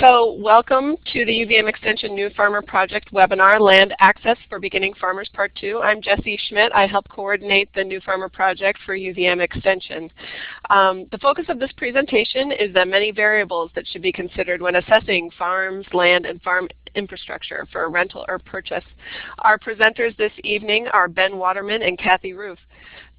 So welcome to the UVM Extension New Farmer Project webinar, Land Access for Beginning Farmers Part 2. I'm Jessie Schmidt. I help coordinate the New Farmer Project for UVM Extension. Um, the focus of this presentation is the many variables that should be considered when assessing farms, land, and farm infrastructure for rental or purchase. Our presenters this evening are Ben Waterman and Kathy Ruhf.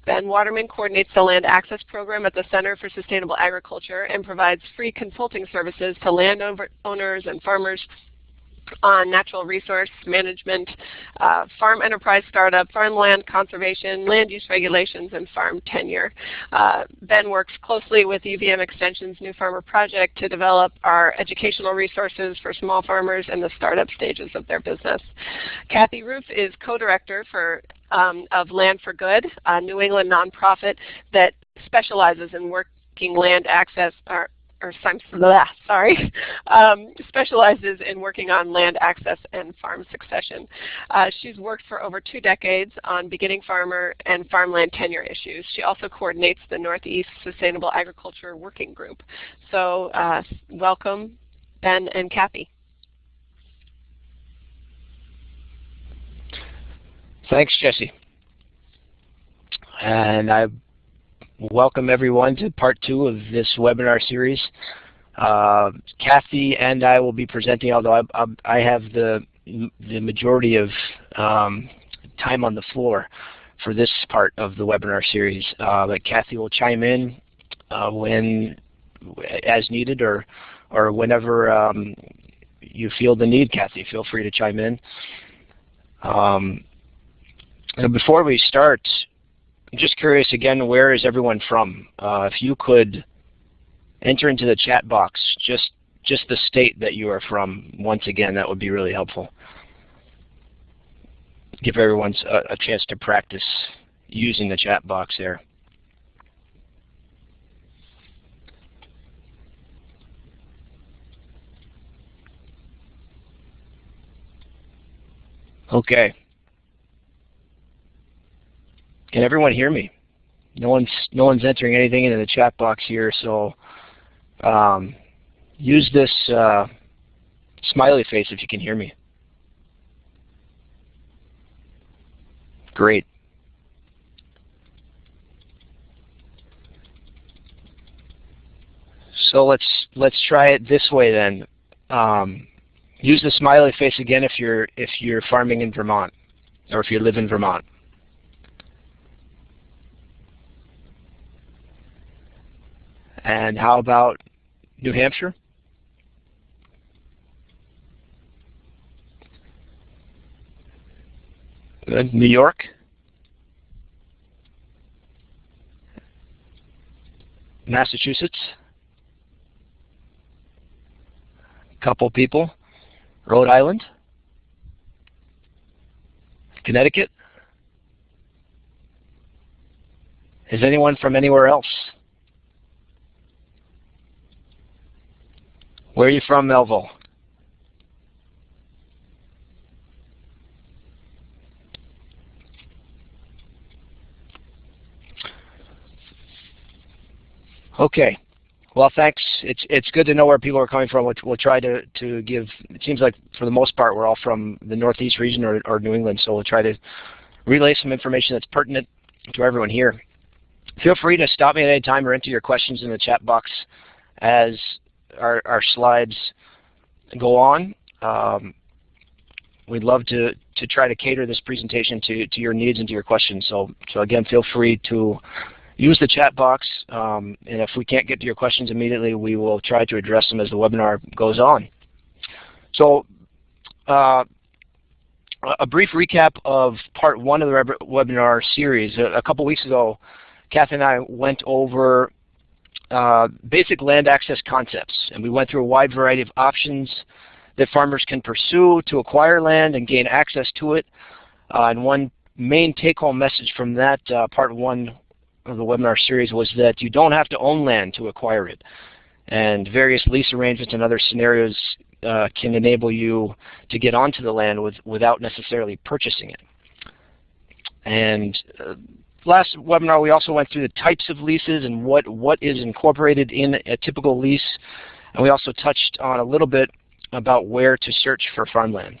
Ben Waterman coordinates the Land Access Program at the Center for Sustainable Agriculture and provides free consulting services to landowners and farmers on natural resource management, uh, farm enterprise startup, farmland conservation, land use regulations, and farm tenure. Uh, ben works closely with UVM Extension's New Farmer Project to develop our educational resources for small farmers in the startup stages of their business. Kathy Ruhf is co-director for um, of Land for Good, a New England nonprofit that specializes in working land access, or or sorry, um, specializes in working on land access and farm succession. Uh, she's worked for over two decades on beginning farmer and farmland tenure issues. She also coordinates the Northeast Sustainable Agriculture Working Group. So uh, welcome, Ben and Kathy. Thanks, Jesse. And I welcome everyone to part two of this webinar series. Uh, Kathy and I will be presenting, although I, I, I have the, the majority of um, time on the floor for this part of the webinar series. Uh, but Kathy will chime in uh, when, as needed or, or whenever um, you feel the need, Kathy. Feel free to chime in. Um, before we start, I'm just curious again, where is everyone from? Uh, if you could enter into the chat box just just the state that you are from once again, that would be really helpful. Give everyone a, a chance to practice using the chat box there. Okay. Can everyone hear me? No one's no one's entering anything into the chat box here, so um, use this uh, smiley face if you can hear me. Great. So let's let's try it this way then. Um, use the smiley face again if you're if you're farming in Vermont or if you live in Vermont. And how about New Hampshire? Good. New York? Massachusetts? A couple people. Rhode Island? Connecticut? Is anyone from anywhere else? Where are you from, Melville? Okay. Well, thanks. It's it's good to know where people are coming from. We'll, we'll try to, to give, it seems like for the most part we're all from the Northeast region or, or New England, so we'll try to relay some information that's pertinent to everyone here. Feel free to stop me at any time or enter your questions in the chat box as our, our slides go on. Um, we'd love to, to try to cater this presentation to, to your needs and to your questions. So, so again, feel free to use the chat box. Um, and if we can't get to your questions immediately, we will try to address them as the webinar goes on. So uh, a brief recap of part one of the webinar series. A, a couple weeks ago, Kathy and I went over uh, basic land access concepts. And we went through a wide variety of options that farmers can pursue to acquire land and gain access to it. Uh, and one main take-home message from that uh, part one of the webinar series was that you don't have to own land to acquire it. And various lease arrangements and other scenarios uh, can enable you to get onto the land with, without necessarily purchasing it. And uh, last webinar, we also went through the types of leases and what, what is incorporated in a typical lease. And we also touched on a little bit about where to search for farmland.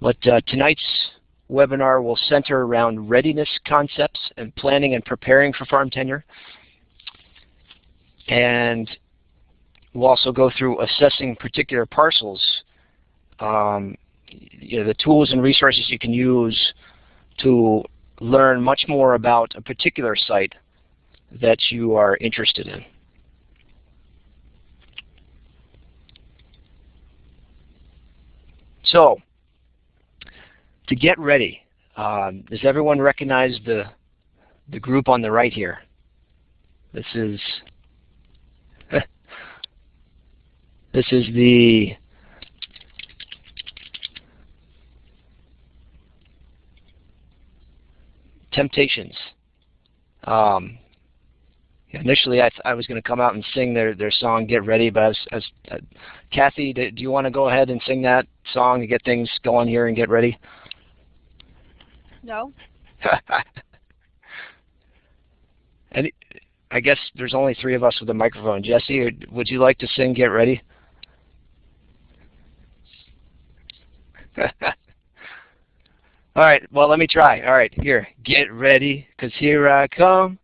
But uh, tonight's webinar will center around readiness concepts and planning and preparing for farm tenure. And we'll also go through assessing particular parcels, um, you know, the tools and resources you can use to learn much more about a particular site that you are interested in. So, to get ready, um, does everyone recognize the, the group on the right here? This is this is the Temptations. Um, initially, I, I was going to come out and sing their, their song "Get Ready," but i as, as uh, Kathy, do, do you want to go ahead and sing that song to get things going here and get ready? No. and I guess there's only three of us with a microphone. Jesse, would you like to sing "Get Ready"? All right, well, let me try. All right, here. Get ready, because here I come.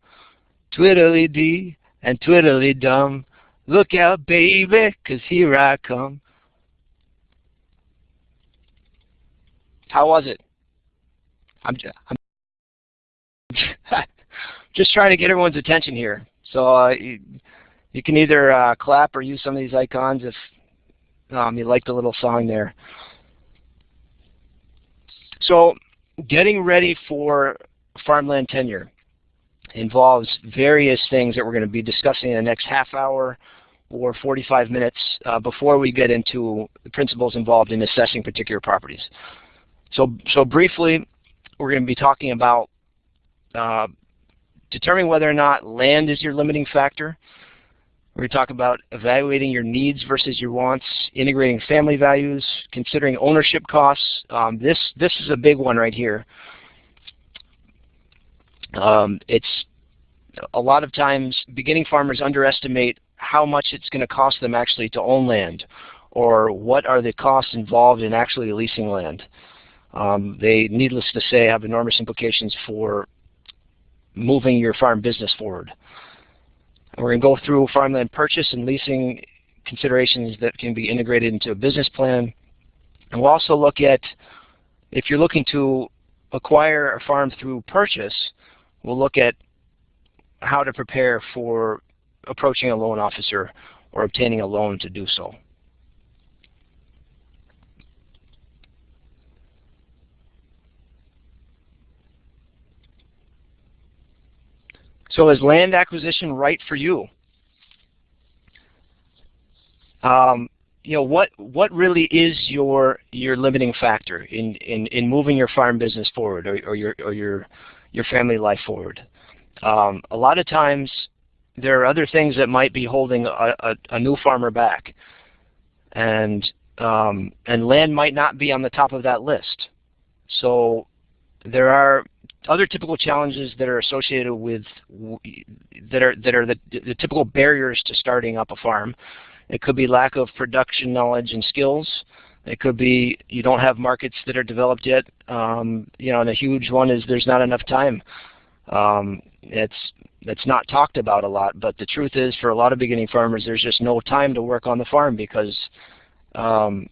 Twiddly dee and twiddly dum. Look out, baby, because here I come. How was it? I'm, I'm just trying to get everyone's attention here. So uh, you, you, can either uh, clap or use some of these icons if um, you like the little song there. So getting ready for farmland tenure involves various things that we're going to be discussing in the next half hour or 45 minutes uh, before we get into the principles involved in assessing particular properties. So, so briefly, we're going to be talking about uh, determining whether or not land is your limiting factor, we're going to talk about evaluating your needs versus your wants, integrating family values, considering ownership costs. Um, this, this is a big one right here. Um, it's a lot of times beginning farmers underestimate how much it's going to cost them actually to own land or what are the costs involved in actually leasing land. Um, they, needless to say, have enormous implications for moving your farm business forward. We're going to go through farmland purchase and leasing considerations that can be integrated into a business plan. And we'll also look at, if you're looking to acquire a farm through purchase, we'll look at how to prepare for approaching a loan officer or obtaining a loan to do so. So is land acquisition right for you? Um, you know what what really is your your limiting factor in in in moving your farm business forward or, or your or your your family life forward? Um, a lot of times there are other things that might be holding a, a, a new farmer back, and um, and land might not be on the top of that list. So there are other typical challenges that are associated with that are that are the, the typical barriers to starting up a farm. It could be lack of production knowledge and skills. It could be you don't have markets that are developed yet. Um, you know, and a huge one is there's not enough time. Um, it's it's not talked about a lot, but the truth is for a lot of beginning farmers, there's just no time to work on the farm because um,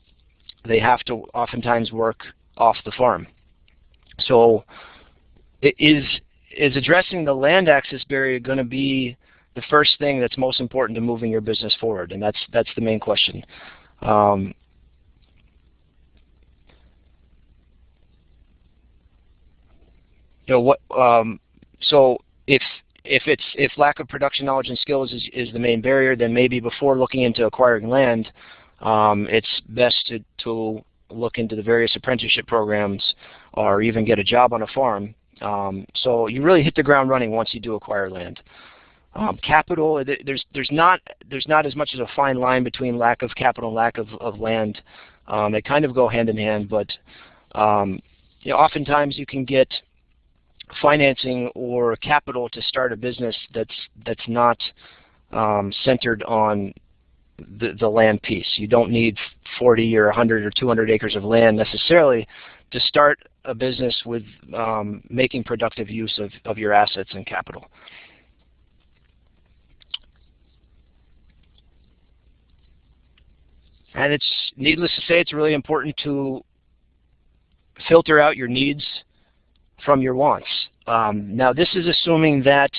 they have to oftentimes work off the farm. So is is addressing the land access barrier going to be the first thing that's most important to moving your business forward? And that's that's the main question. Um, you know what? Um, so if if it's if lack of production knowledge and skills is, is the main barrier, then maybe before looking into acquiring land, um, it's best to, to look into the various apprenticeship programs or even get a job on a farm um, so you really hit the ground running once you do acquire land. Um, capital, there's there's not there's not as much as a fine line between lack of capital and lack of, of land. Um, they kind of go hand in hand, but um, you know, oftentimes you can get financing or capital to start a business that's that's not um, centered on the, the land piece. You don't need 40 or 100 or 200 acres of land necessarily to start a business with um, making productive use of, of your assets and capital. And it's needless to say, it's really important to filter out your needs from your wants. Um, now, this is assuming that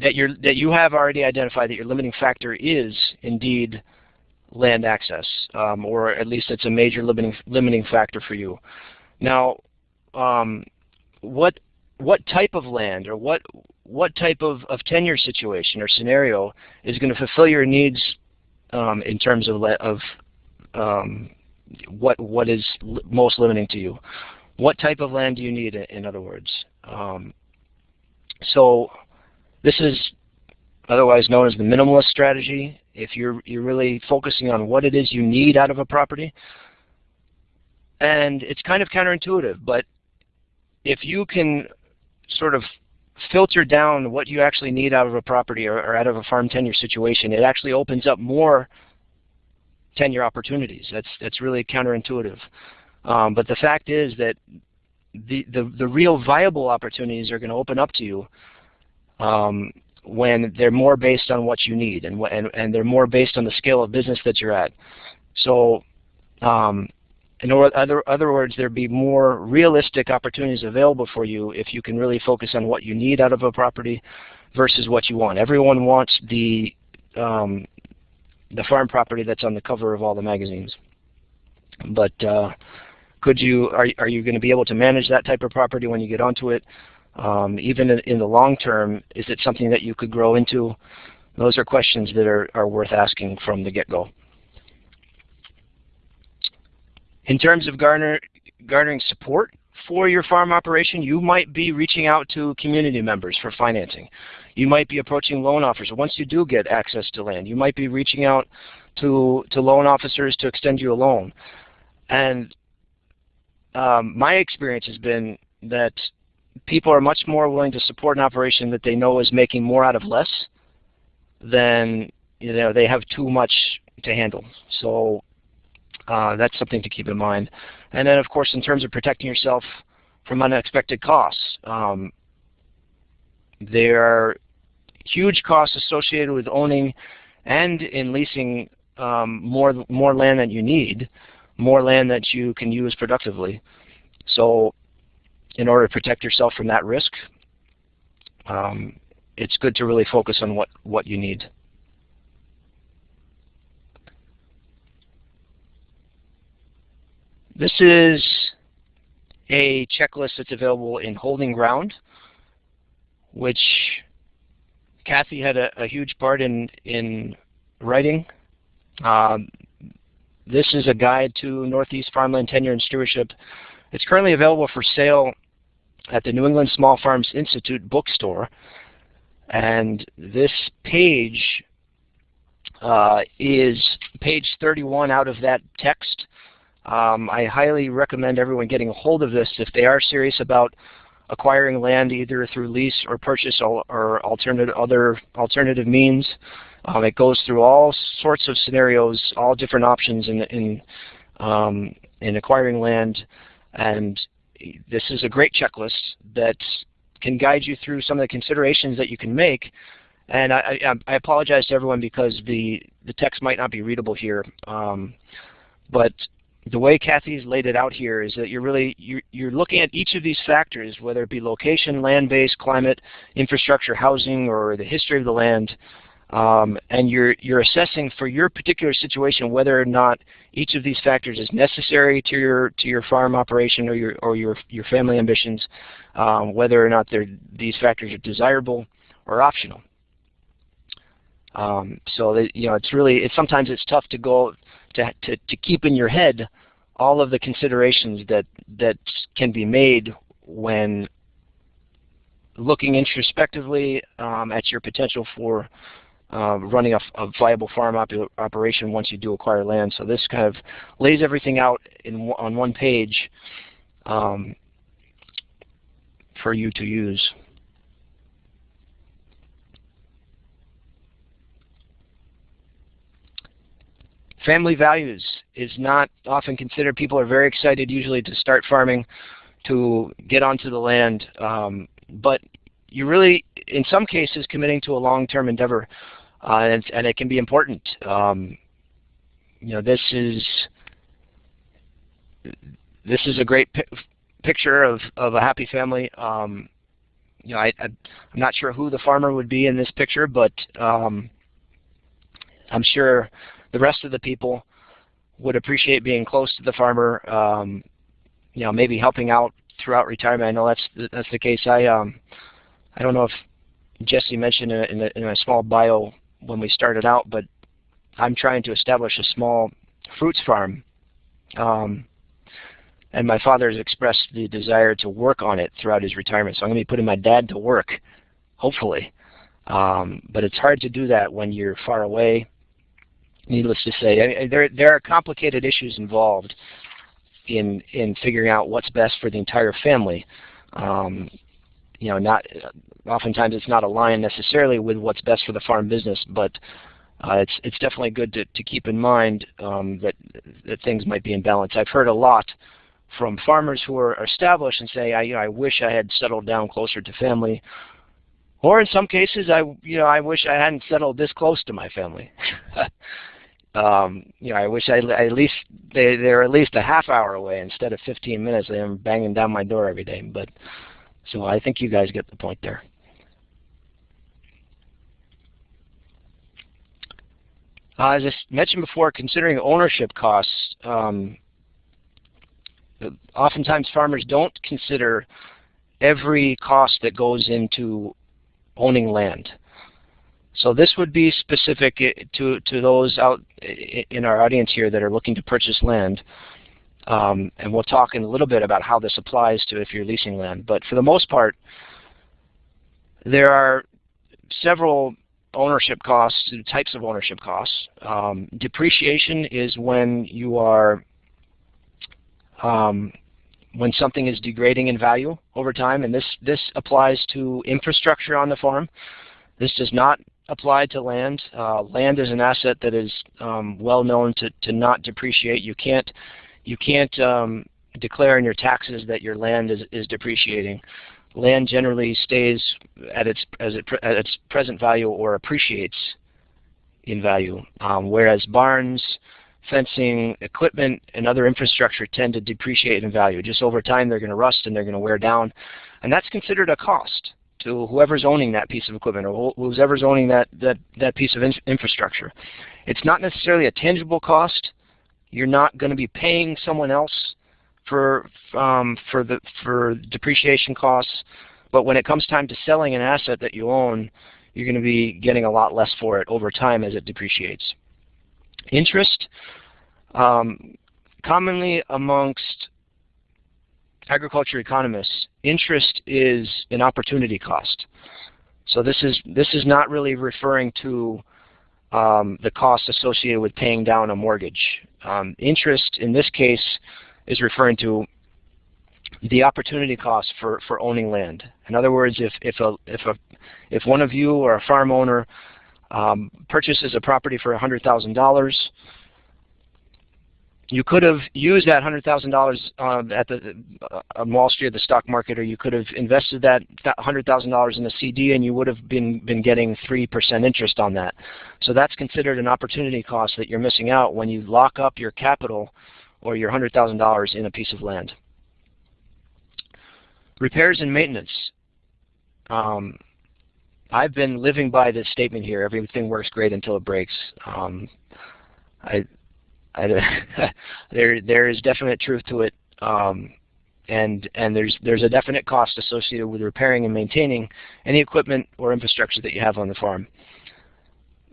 that you that you have already identified that your limiting factor is indeed land access, um, or at least it's a major limiting limiting factor for you. Now, um, what what type of land or what what type of, of tenure situation or scenario is going to fulfill your needs um, in terms of of um, what what is most limiting to you? What type of land do you need? In other words, um, so this is otherwise known as the minimalist strategy. If you're, you're really focusing on what it is you need out of a property, and it's kind of counterintuitive, but if you can sort of filter down what you actually need out of a property or, or, out of a farm tenure situation, it actually opens up more tenure opportunities. That's that's really counterintuitive. Um, but the fact is that the, the, the real viable opportunities are going to open up to you um, when they're more based on what you need and, and, and they're more based on the scale of business that you're at. So um, in other, other words, there'd be more realistic opportunities available for you if you can really focus on what you need out of a property versus what you want. Everyone wants the um, the farm property that's on the cover of all the magazines. But uh, could you are are you going to be able to manage that type of property when you get onto it? Um, even in, in, the long term, is it something that you could grow into? Those are questions that are, are worth asking from the get-go. In terms of garner, garnering support for your farm operation, you might be reaching out to community members for financing. You might be approaching loan officers. Once you do get access to land, you might be reaching out to, to loan officers to extend you a loan. And um, my experience has been that people are much more willing to support an operation that they know is making more out of less than you know they have too much to handle. So uh, that's something to keep in mind. And then, of course, in terms of protecting yourself from unexpected costs, um, there are huge costs associated with owning and in leasing um, more more land than you need, more land that you can use productively. So in order to protect yourself from that risk, um, it's good to really focus on what, what you need. This is a checklist that's available in Holding Ground, which Kathy had a, a huge part in, in writing. Um, this is a guide to Northeast farmland tenure and stewardship. It's currently available for sale at the New England Small Farms Institute bookstore. And this page uh, is page 31 out of that text. Um, I highly recommend everyone getting a hold of this if they are serious about acquiring land either through lease or purchase or, or alternative other alternative means. Um, it goes through all sorts of scenarios, all different options in in um, in acquiring land, and this is a great checklist that can guide you through some of the considerations that you can make. And I, I, I apologize to everyone because the, the text might not be readable here. Um, but the way Kathy's laid it out here is that you're really you're, you're looking at each of these factors, whether it be location, land base, climate, infrastructure, housing, or the history of the land, um, and you're, you're assessing for your particular situation whether or not each of these factors is necessary to your, to your farm operation or your, or your, your family ambitions, um, whether or not these factors are desirable or optional. Um, so that, you know, it's really, it's, sometimes it's tough to go, to, to, to keep in your head all of the considerations that, that can be made when looking introspectively um, at your potential for uh, running a, a, viable farm op operation once you do acquire land. So this kind of lays everything out in on one page um, for you to use. family values is not often considered. People are very excited usually to start farming, to get onto the land, um, but you really, in some cases, committing to a long-term endeavor, and, and, it can be important. Um, you know, this is this is a great pi picture of, of a happy family. Um, you know, I, am not sure who the farmer would be in this picture, but um, I'm sure the rest of the people would appreciate being close to the farmer. Um, you know, maybe helping out throughout retirement. I know that's the, that's the case. I um, I don't know if Jesse mentioned in in, a, in a small bio when we started out, but I'm trying to establish a small fruits farm. Um, and my father has expressed the desire to work on it throughout his retirement. So I'm going to be putting my dad to work, hopefully. Um, but it's hard to do that when you're far away. Needless to say, I there there are complicated issues involved in in figuring out what's best for the entire family. Um, you know, not oftentimes it's not aligned necessarily with what's best for the farm business, but uh, it's it's definitely good to, to keep in mind um, that that things might be in balance. I've heard a lot from farmers who are established and say, I, you know, I wish I had settled down closer to family. Or in some cases, I, you know, I wish I hadn't settled this close to my family. um, you know, I wish I at least they they're at least a half hour away instead of 15 minutes. They're banging down my door every day. But so I think you guys get the point there. Uh, as I mentioned before, considering ownership costs, um, oftentimes farmers don't consider every cost that goes into owning land. So this would be specific to, to those out in our audience here that are looking to purchase land. Um, and we'll talk in a little bit about how this applies to if you're leasing land. But for the most part, there are several ownership costs, types of ownership costs. Um, depreciation is when you are um, when something is degrading in value over time, and this, this applies to infrastructure on the farm. This does not apply to land. Uh, land is an asset that is um, well known to, to not depreciate. You can't, you can't um, declare in your taxes that your land is, is depreciating. Land generally stays at its, as it, at its present value or appreciates in value, um, whereas barns, fencing, equipment, and other infrastructure tend to depreciate in value. Just over time, they're going to rust and they're going to wear down. And that's considered a cost to whoever's owning that piece of equipment or whoever's owning that, that, that piece of in infrastructure. It's not necessarily a tangible cost. You're not going to be paying someone else for, um, for, the, for depreciation costs. But when it comes time to selling an asset that you own, you're going to be getting a lot less for it over time as it depreciates. Interest, um, commonly amongst agriculture economists, interest is an opportunity cost. So this is this is not really referring to um, the cost associated with paying down a mortgage. Um, interest in this case is referring to the opportunity cost for, for owning land. In other words, if if a if a if one of you or a farm owner um, purchases a property for $100,000, you could have used that $100,000 uh, at the uh, on Wall Street, the stock market, or you could have invested that $100,000 in a CD, and you would have been been getting three percent interest on that. So that's considered an opportunity cost that you're missing out when you lock up your capital or your $100,000 in a piece of land. Repairs and maintenance. Um, I've been living by this statement here. Everything works great until it breaks. Um, I, There, there is definite truth to it, um, and and there's there's a definite cost associated with repairing and maintaining any equipment or infrastructure that you have on the farm.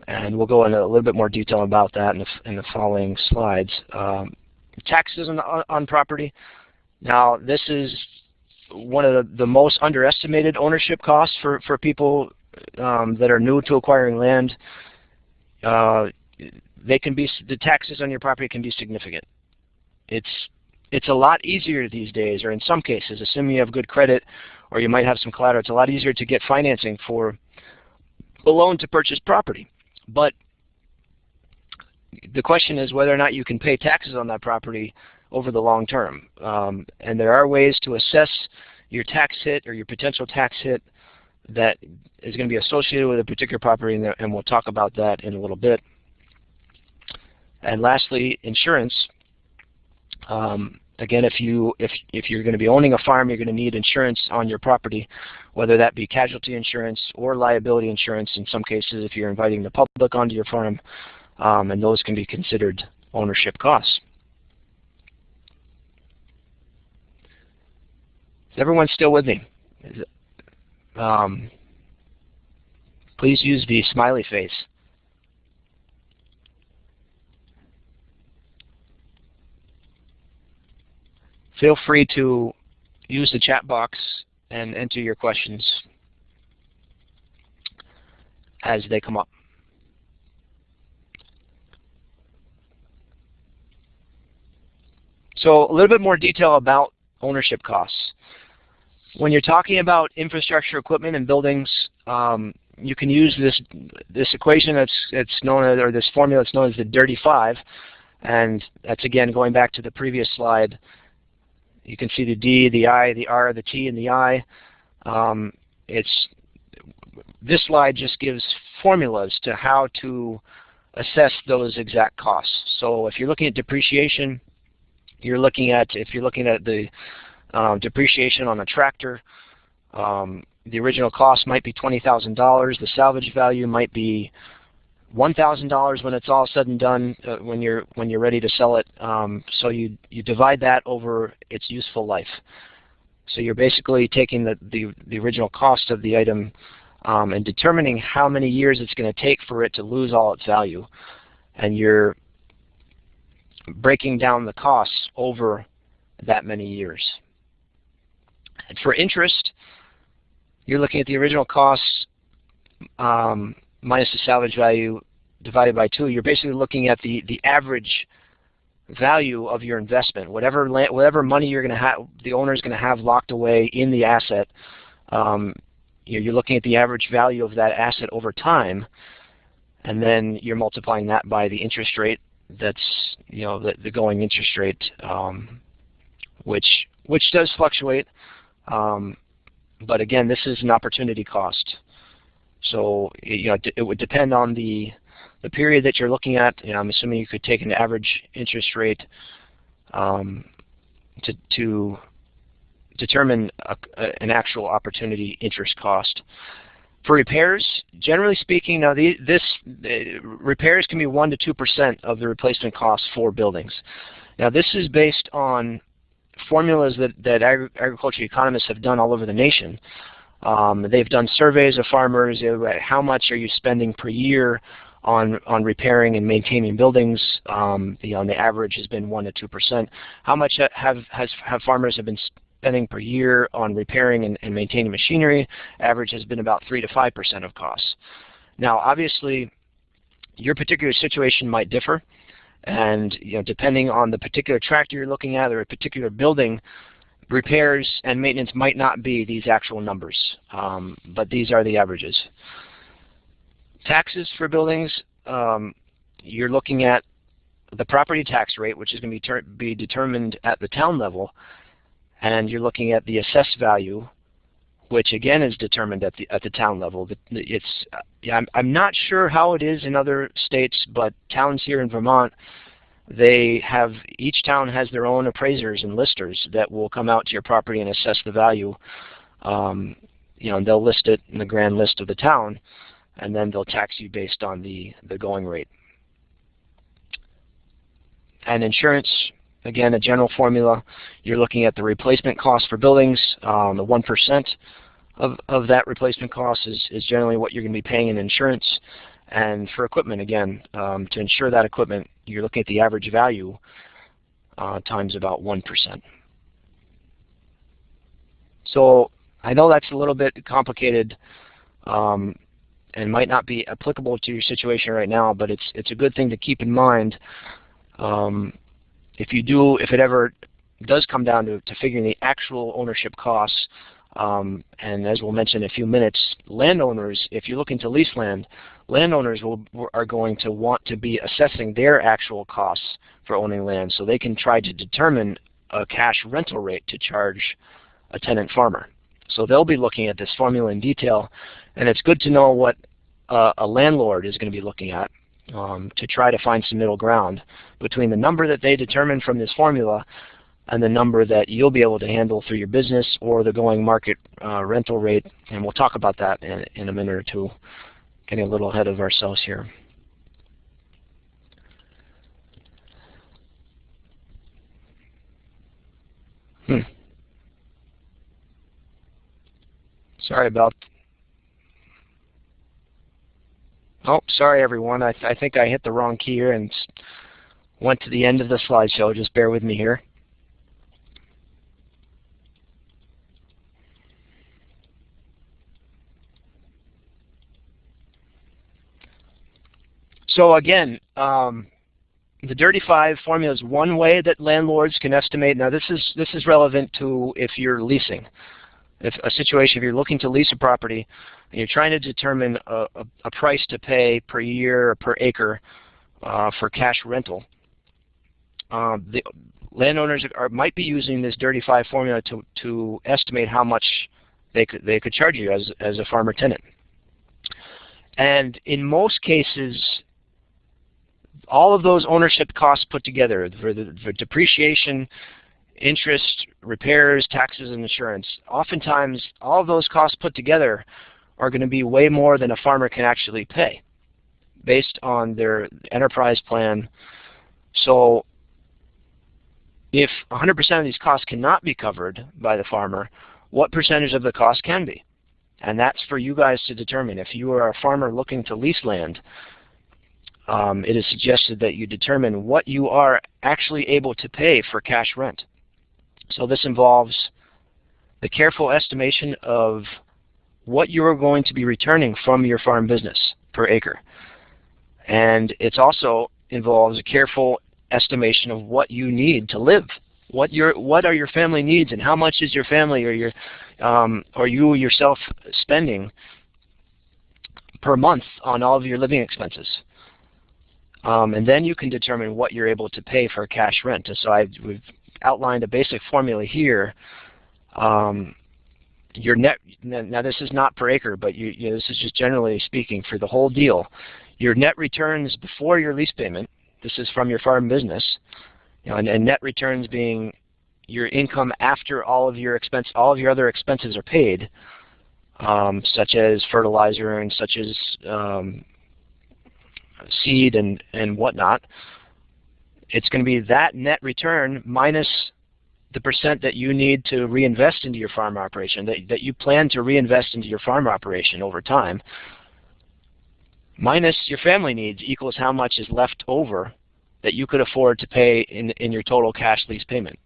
And we'll go into a little bit more detail about that in the, in the following slides. Um, taxes on, on property. Now, this is one of the, the most underestimated ownership costs for, for people um, that are new to acquiring land, uh, they can be the taxes on your property can be significant. It's it's a lot easier these days, or in some cases, assuming you have good credit or you might have some collateral, it's a lot easier to get financing for a loan to purchase property. But the question is whether or not you can pay taxes on that property over the long term. Um, and there are ways to assess your tax hit or your potential tax hit that is going to be associated with a particular property, and, and we'll talk about that in a little bit. And lastly, insurance. Um, again, if you if if you're going to be owning a farm, you're going to need insurance on your property, whether that be casualty insurance or liability insurance. In some cases, if you're inviting the public onto your farm, um, and those can be considered ownership costs. Is everyone still with me? Um, please use the smiley face. Feel free to use the chat box and enter your questions as they come up. So a little bit more detail about ownership costs. When you're talking about infrastructure equipment and buildings, um, you can use this this equation that's it's known as, or this formula that's known as the dirty five, and that's again going back to the previous slide. You can see the D, the I, the R, the T, and the I. Um, it's this slide just gives formulas to how to assess those exact costs. So if you're looking at depreciation, you're looking at if you're looking at the um, depreciation on a tractor, um, the original cost might be $20,000. The salvage value might be $1,000 when it's all said and done uh, when you're when you're ready to sell it. Um, so you you divide that over its useful life. So you're basically taking the the, the original cost of the item um, and determining how many years it's going to take for it to lose all its value, and you're breaking down the costs over that many years. And for interest, you're looking at the original costs um, minus the salvage value divided by 2. You're basically looking at the, the average value of your investment. Whatever land, whatever money you're going to have, the owner is going to have locked away in the asset. Um, you're looking at the average value of that asset over time, and then you're multiplying that by the interest rate that's you know the, the going interest rate, um, which which does fluctuate. Um, but again, this is an opportunity cost. So you know it would depend on the the period that you're looking at. You know, I'm assuming you could take an average interest rate um, to to determine a, a, an actual opportunity interest cost. For repairs, generally speaking, now the, this repairs can be one to two percent of the replacement cost for buildings. Now this is based on formulas that, that agri agriculture economists have done all over the nation. Um, they've done surveys of farmers. How much are you spending per year on on repairing and maintaining buildings? Um, the average has been one to two percent. How much have has have farmers have been spending per year on repairing and, and maintaining machinery. Average has been about 3 to 5% of costs. Now, obviously, your particular situation might differ, and you know, depending on the particular tractor you're looking at or a particular building, repairs and maintenance might not be these actual numbers, um, but these are the averages. Taxes for buildings, um, you're looking at the property tax rate, which is going to be, be determined at the town level, and you're looking at the assessed value, which again is determined at the at the town level. It's yeah, I'm I'm not sure how it is in other states, but towns here in Vermont, they have each town has their own appraisers and listers that will come out to your property and assess the value. Um, you know, and they'll list it in the grand list of the town, and then they'll tax you based on the the going rate. And insurance, Again, a general formula, you're looking at the replacement cost for buildings. Um, the 1% of, of that replacement cost is, is generally what you're going to be paying in insurance. And for equipment, again, um, to insure that equipment, you're looking at the average value uh, times about 1%. So I know that's a little bit complicated um, and might not be applicable to your situation right now, but it's, it's a good thing to keep in mind um, if you do, if it ever does come down to, to figuring the actual ownership costs, um, and as we'll mention in a few minutes, landowners, if you're looking to lease land, landowners will, are going to want to be assessing their actual costs for owning land so they can try to determine a cash rental rate to charge a tenant farmer. So they'll be looking at this formula in detail, and it's good to know what uh, a landlord is going to be looking at um, to try to find some middle ground between the number that they determine from this formula and the number that you'll be able to handle through your business or the going market uh, rental rate. And we'll talk about that in, in a minute or two, getting a little ahead of ourselves here. Hmm. Sorry about Oh, sorry everyone. I, th I think I hit the wrong key here and went to the end of the slideshow. Just bear with me here. So again, um, the Dirty Five formula is one way that landlords can estimate. Now this is this is relevant to if you're leasing. If a situation, if you're looking to lease a property, and you're trying to determine a, a, a price to pay per year or per acre uh, for cash rental, uh, the landowners are, might be using this Dirty Five formula to, to estimate how much they could, they could charge you as, as a farmer tenant. And in most cases, all of those ownership costs put together, for the for depreciation, interest, repairs, taxes, and insurance, oftentimes all of those costs put together are going to be way more than a farmer can actually pay based on their enterprise plan. So if 100% of these costs cannot be covered by the farmer, what percentage of the cost can be? And that's for you guys to determine. If you are a farmer looking to lease land, um, it is suggested that you determine what you are actually able to pay for cash rent. So this involves the careful estimation of what you are going to be returning from your farm business per acre. And it also involves a careful estimation of what you need to live. What your what are your family needs, and how much is your family or your um, or you yourself spending per month on all of your living expenses. Um, and then you can determine what you're able to pay for cash rent. And so I've, we've outlined a basic formula here um, your net, now this is not per acre, but you, you know, this is just generally speaking for the whole deal. Your net returns before your lease payment, this is from your farm business, you know, and, and net returns being your income after all of your expense, all of your other expenses are paid, um, such as fertilizer and such as um, seed and, and whatnot. It's going to be that net return minus the percent that you need to reinvest into your farm operation, that, that you plan to reinvest into your farm operation over time, minus your family needs equals how much is left over that you could afford to pay in, in your total cash lease payment.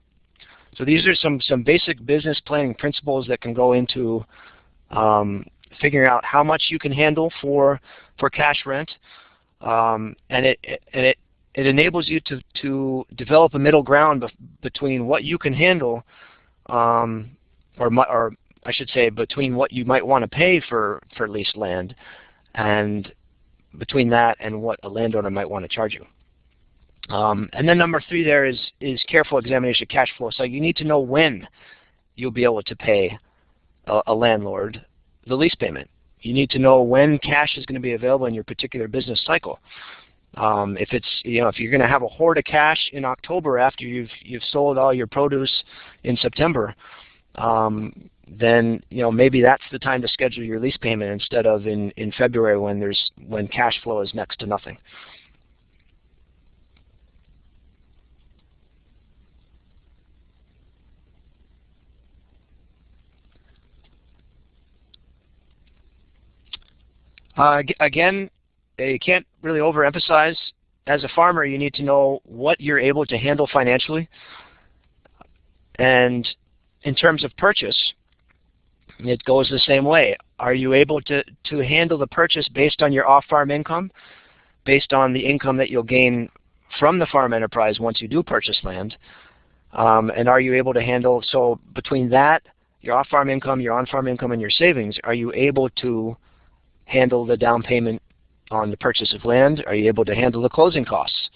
So these are some, some basic business planning principles that can go into um, figuring out how much you can handle for, for cash rent. Um, and it, and it it enables you to, to develop a middle ground between what you can handle, um, or, or I should say between what you might want to pay for, for leased land and between that and what a landowner might want to charge you. Um, and then number three there is, is careful examination of cash flow. So you need to know when you'll be able to pay a, a landlord the lease payment. You need to know when cash is going to be available in your particular business cycle. Um, if it's you know if you're going to have a hoard of cash in October after you've you've sold all your produce in September, um, then you know maybe that's the time to schedule your lease payment instead of in in February when there's when cash flow is next to nothing. Uh, again, you can't really overemphasize. As a farmer, you need to know what you're able to handle financially. And in terms of purchase, it goes the same way. Are you able to, to handle the purchase based on your off-farm income, based on the income that you'll gain from the farm enterprise once you do purchase land? Um, and are you able to handle, so between that, your off-farm income, your on-farm income, and your savings, are you able to handle the down payment on the purchase of land? Are you able to handle the closing costs?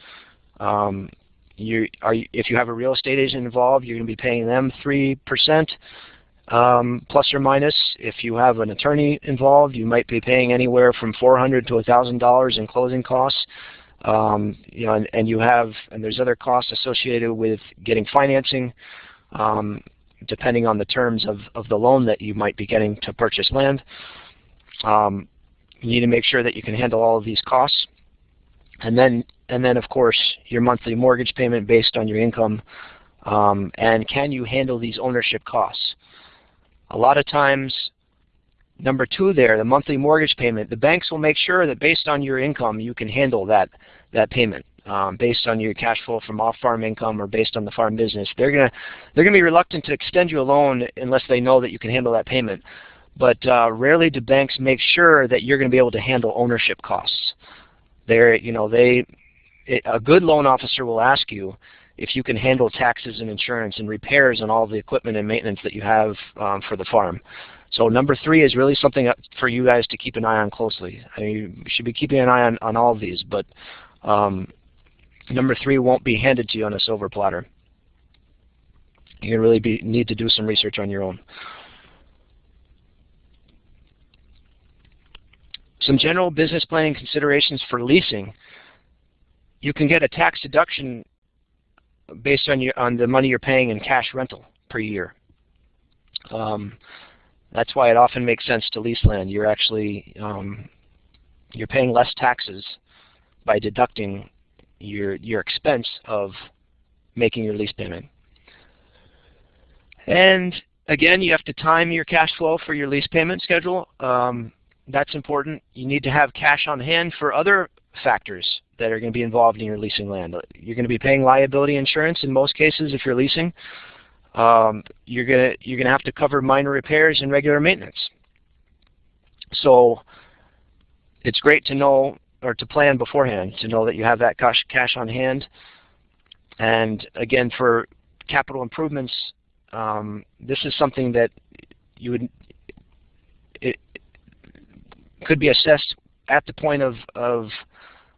Um, you are if you have a real estate agent involved, you're going to be paying them three percent um, plus or minus. If you have an attorney involved, you might be paying anywhere from four hundred to thousand dollars in closing costs. Um, you know, and, and, you have and there's other costs associated with getting financing, um, depending on the terms of of the loan that you might be getting to purchase land. Um, you need to make sure that you can handle all of these costs. And then, and then of course, your monthly mortgage payment based on your income. Um, and can you handle these ownership costs? A lot of times, number two there, the monthly mortgage payment, the banks will make sure that based on your income, you can handle that, that payment. Um, based on your cash flow from off-farm income or based on the farm business. They're gonna they're gonna be reluctant to extend you a loan unless they know that you can handle that payment but uh, rarely do banks make sure that you're going to be able to handle ownership costs. They're, you know, they, it, a good loan officer will ask you if you can handle taxes and insurance and repairs and all the equipment and maintenance that you have um, for the farm. So number three is really something for you guys to keep an eye on closely. I mean, you should be keeping an eye on, on all of these, but um, number three won't be handed to you on a silver platter. You really be, need to do some research on your own. Some general business planning considerations for leasing. You can get a tax deduction based on, your, on the money you're paying in cash rental per year. Um, that's why it often makes sense to lease land. You're actually um, you're paying less taxes by deducting your your expense of making your lease payment. And again, you have to time your cash flow for your lease payment schedule. Um, that's important. You need to have cash on hand for other factors that are going to be involved in your leasing land. You're going to be paying liability insurance in most cases if you're leasing. Um, you're going to you're going to have to cover minor repairs and regular maintenance. So it's great to know or to plan beforehand to know that you have that cash cash on hand. And again, for capital improvements, um, this is something that you would could be assessed at the point of, of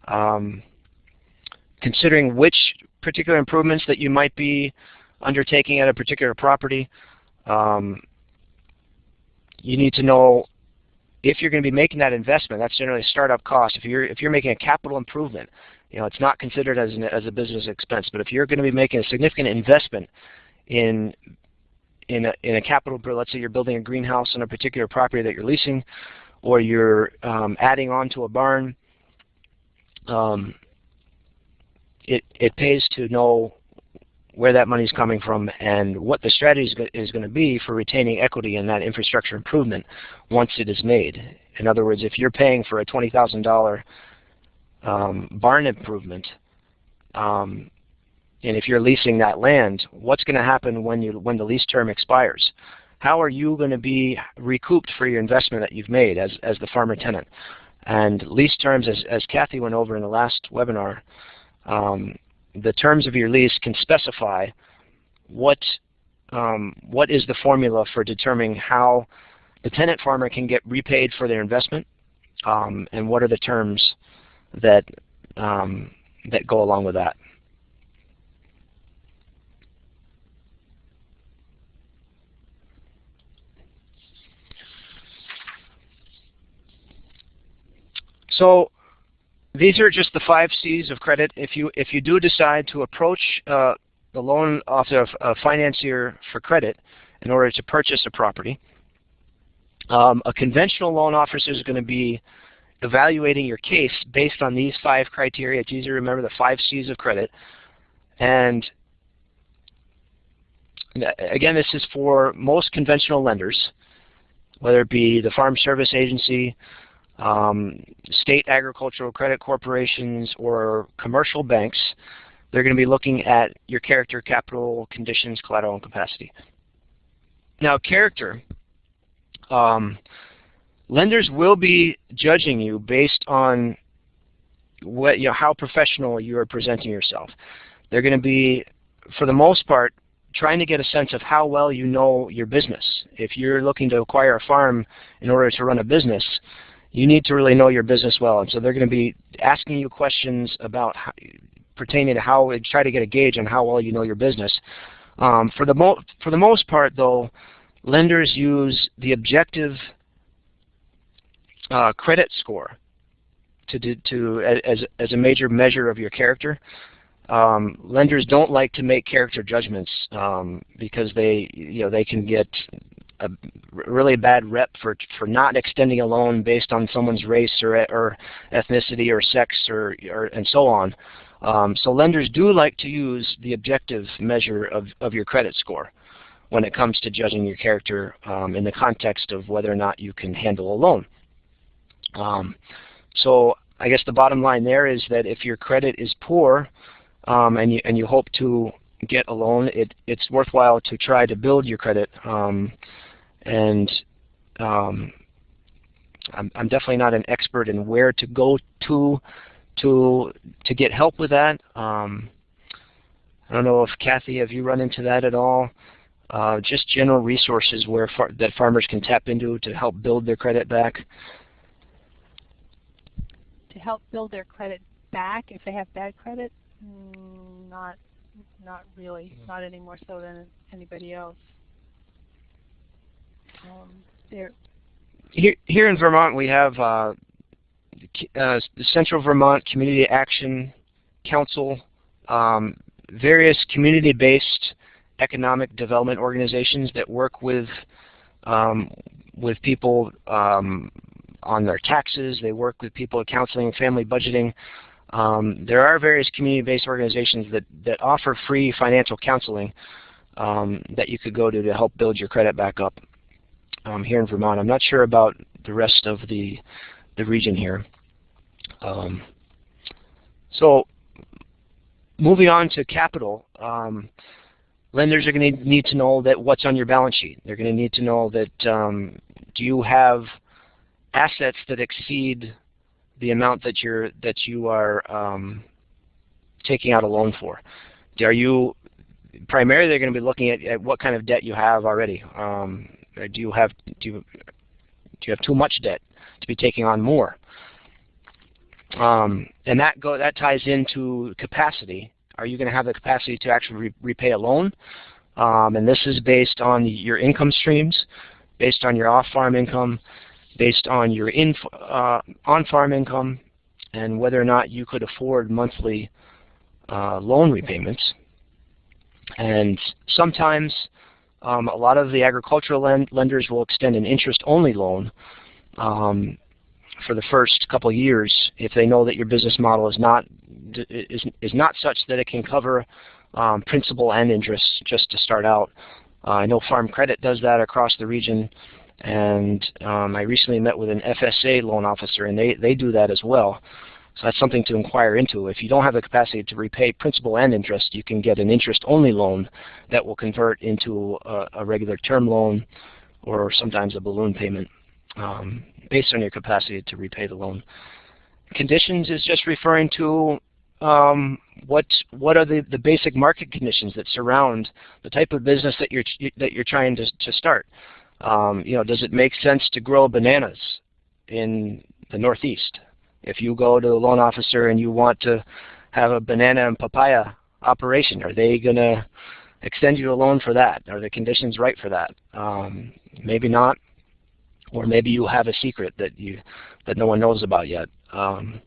um, considering which particular improvements that you might be undertaking at a particular property. Um, you need to know if you're going to be making that investment. That's generally a startup cost. If you're if you're making a capital improvement, you know it's not considered as an, as a business expense. But if you're going to be making a significant investment in in a, in a capital, let's say you're building a greenhouse on a particular property that you're leasing, or you're um, adding on to a barn, um, it, it pays to know where that money is coming from and what the strategy is going to be for retaining equity in that infrastructure improvement once it is made. In other words, if you're paying for a $20,000 um, barn improvement, um, and if you're leasing that land, what's going to happen when you when the lease term expires? How are you going to be recouped for your investment that you've made as, as the farmer tenant? And lease terms, as, as Kathy went over in the last webinar, um, the terms of your lease can specify what, um, what is the formula for determining how the tenant farmer can get repaid for their investment um, and what are the terms that, um, that go along with that. So these are just the five C's of credit. If you if you do decide to approach uh, the loan officer, a financier for credit in order to purchase a property, um, a conventional loan officer is going to be evaluating your case based on these five criteria. It's easy to remember the five C's of credit. And again, this is for most conventional lenders, whether it be the Farm Service Agency, um, state agricultural credit corporations or commercial banks, they're going to be looking at your character, capital, conditions, collateral, and capacity. Now, character, um, lenders will be judging you based on what, you know, how professional you are presenting yourself. They're going to be, for the most part, trying to get a sense of how well you know your business. If you're looking to acquire a farm in order to run a business, you need to really know your business well. And so they're going to be asking you questions about how, pertaining to how, try to get a gauge on how well you know your business. Um, for, the mo for the most part, though, lenders use the objective uh, credit score to, do, to as, as a major measure of your character. Um, lenders don't like to make character judgments um, because they, you know, they can get a really bad rep for for not extending a loan based on someone's race or or ethnicity or sex or, or and so on. Um, so lenders do like to use the objective measure of, of your credit score when it comes to judging your character um, in the context of whether or not you can handle a loan. Um, so I guess the bottom line there is that if your credit is poor um, and, you, and you hope to get a loan, it, it's worthwhile to try to build your credit um, and um, I'm, I'm, definitely not an expert in where to go to to to get help with that. Um, I don't know if Kathy, have you run into that at all? Uh, just general resources where far, that farmers can tap into to help build their credit back. To help build their credit back if they have bad credit, mm, not not really, not any more so than anybody else. Um, here, here in Vermont, we have uh, uh, the Central Vermont Community Action Council, um, various community-based economic development organizations that work with um, with people um, on their taxes. They work with people counseling, family budgeting. Um, there are various community-based organizations that, that offer free financial counseling um, that you could go to to help build your credit back up um, here in Vermont. I'm not sure about the rest of the, the region here. Um, so moving on to capital, um, lenders are going to need to know that what's on your balance sheet. They're going to need to know that um, do you have assets that exceed the amount that you're that you are um, taking out a loan for. Are you primarily they're going to be looking at, at what kind of debt you have already. Um, do you have do you, do you have too much debt to be taking on more? Um, and that go that ties into capacity. Are you going to have the capacity to actually re repay a loan? Um, and this is based on your income streams, based on your off-farm income, based on your uh, on-farm income, and whether or not you could afford monthly uh, loan repayments. And sometimes um, a lot of the agricultural lend lenders will extend an interest-only loan um, for the first couple years if they know that your business model is not is, is not such that it can cover um, principal and interest just to start out. Uh, I know Farm Credit does that across the region, and um, I recently met with an FSA loan officer, and they, they do that as well. So that's something to inquire into. If you don't have the capacity to repay principal and interest, you can get an interest-only loan that will convert into a, a, regular term loan or sometimes a balloon payment um, based on your capacity to repay the loan. Conditions is just referring to um, what what are the, the basic market conditions that surround the type of business that you're that you're trying to, to start. Um, you know, does it make sense to grow bananas in the Northeast? If you go to the loan officer and you want to have a banana and papaya operation, are they going to extend you a loan for that? Are the conditions right for that? Um, maybe not, or maybe you have a secret that you that no one knows about yet. Um,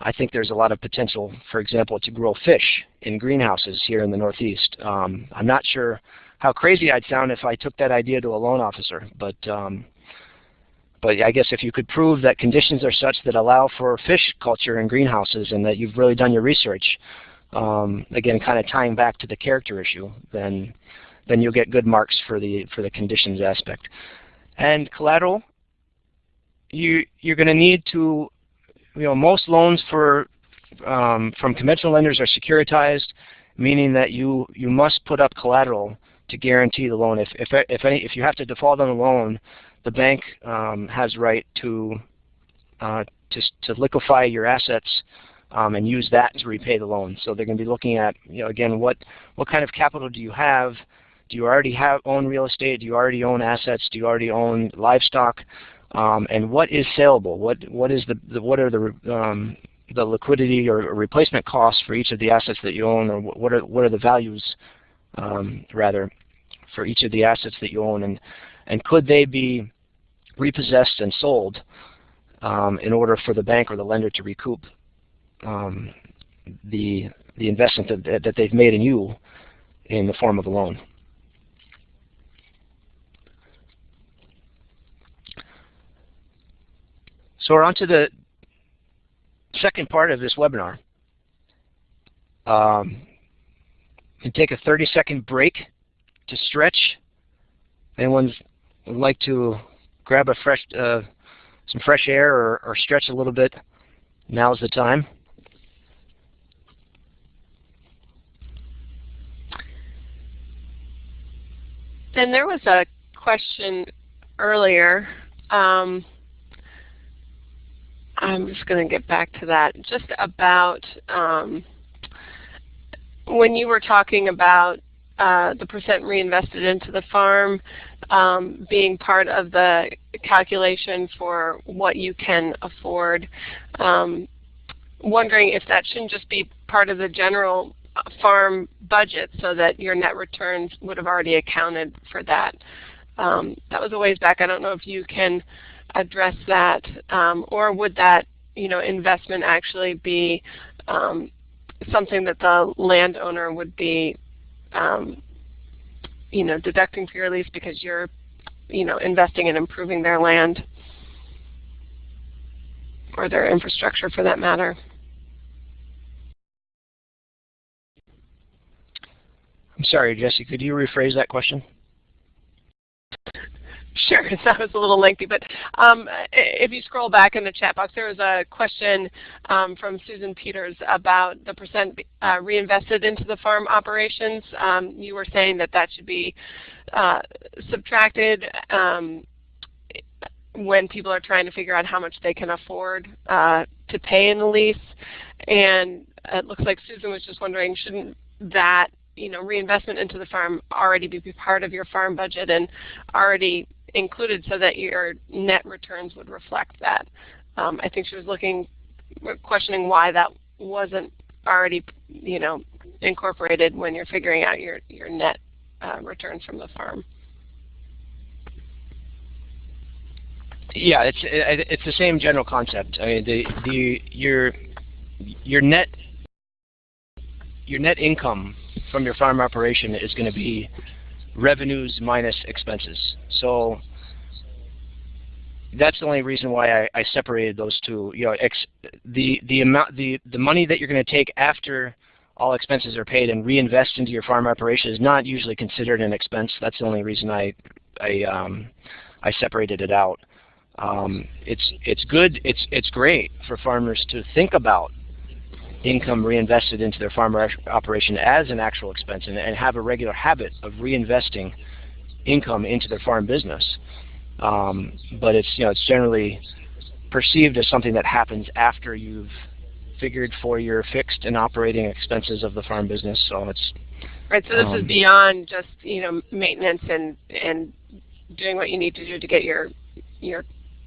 I think there's a lot of potential, for example, to grow fish in greenhouses here in the Northeast. Um, I'm not sure how crazy I'd sound if I took that idea to a loan officer, but um, but I guess if you could prove that conditions are such that allow for fish culture in greenhouses and that you've really done your research, um, again, kind of tying back to the character issue, then then you'll get good marks for the for the conditions aspect. And collateral, you you're going to need to, you know, most loans for um, from conventional lenders are securitized, meaning that you you must put up collateral to guarantee the loan. If if if any if you have to default on a loan, the bank um, has right to, uh, to, to liquefy your assets um, and use that to repay the loan. So they're going to be looking at, you know, again, what, what kind of capital do you have? Do you already have own real estate? Do you already own assets? Do you already own livestock? um, and what is saleable? What what is the, the what are the um, the liquidity or replacement costs for each of the assets that you own, or what are what are the values um, rather for each of the assets that you own, and and could they be repossessed and sold um, in order for the bank or the lender to recoup um, the the investment that, that they've made in you in the form of a loan. So we're on to the second part of this webinar. Um, and take a 30 second break to stretch. Anyone would like to grab a fresh, uh, some fresh air or, or stretch a little bit, now's the time. And there was a question earlier. Um, I'm just going to get back to that. Just about um, when you were talking about uh, the percent reinvested into the farm um, being part of the calculation for what you can afford. Um, wondering if that shouldn't just be part of the general farm budget so that your net returns would have already accounted for that. Um, that was a ways back. I don't know if you can address that, um, or would that you know investment actually be um, something that the landowner would be um, you know deducting for your lease because you're you know investing in improving their land or their infrastructure for that matter. I'm sorry, Jesse, could you rephrase that question? Sure, that was a little lengthy, but um, if you scroll back in the chat box, there was a question um, from Susan Peters about the percent uh, reinvested into the farm operations. Um, you were saying that that should be uh, subtracted um, when people are trying to figure out how much they can afford uh, to pay in the lease. And it looks like Susan was just wondering, shouldn't that you know, reinvestment into the farm already be part of your farm budget and already included so that your net returns would reflect that. Um, I think she was looking, questioning why that wasn't already, you know, incorporated when you're figuring out your your net uh, returns from the farm. Yeah, it's it's the same general concept. I mean, the the your your net your net income from your farm operation is going to be revenues minus expenses. So that's the only reason why I, I separated those two. You know, the the amount the the money that you're going to take after all expenses are paid and reinvest into your farm operation is not usually considered an expense. That's the only reason I I um, I separated it out. Um, it's it's good. It's it's great for farmers to think about income reinvested into their farm operation as an actual expense and, and, have a regular habit of reinvesting income into their farm business. Um, but it's you know it's generally perceived as something that happens after you've figured for your fixed and operating expenses of the farm business. So it's right. So this um, is beyond just you know maintenance and and doing what you need to do to get your your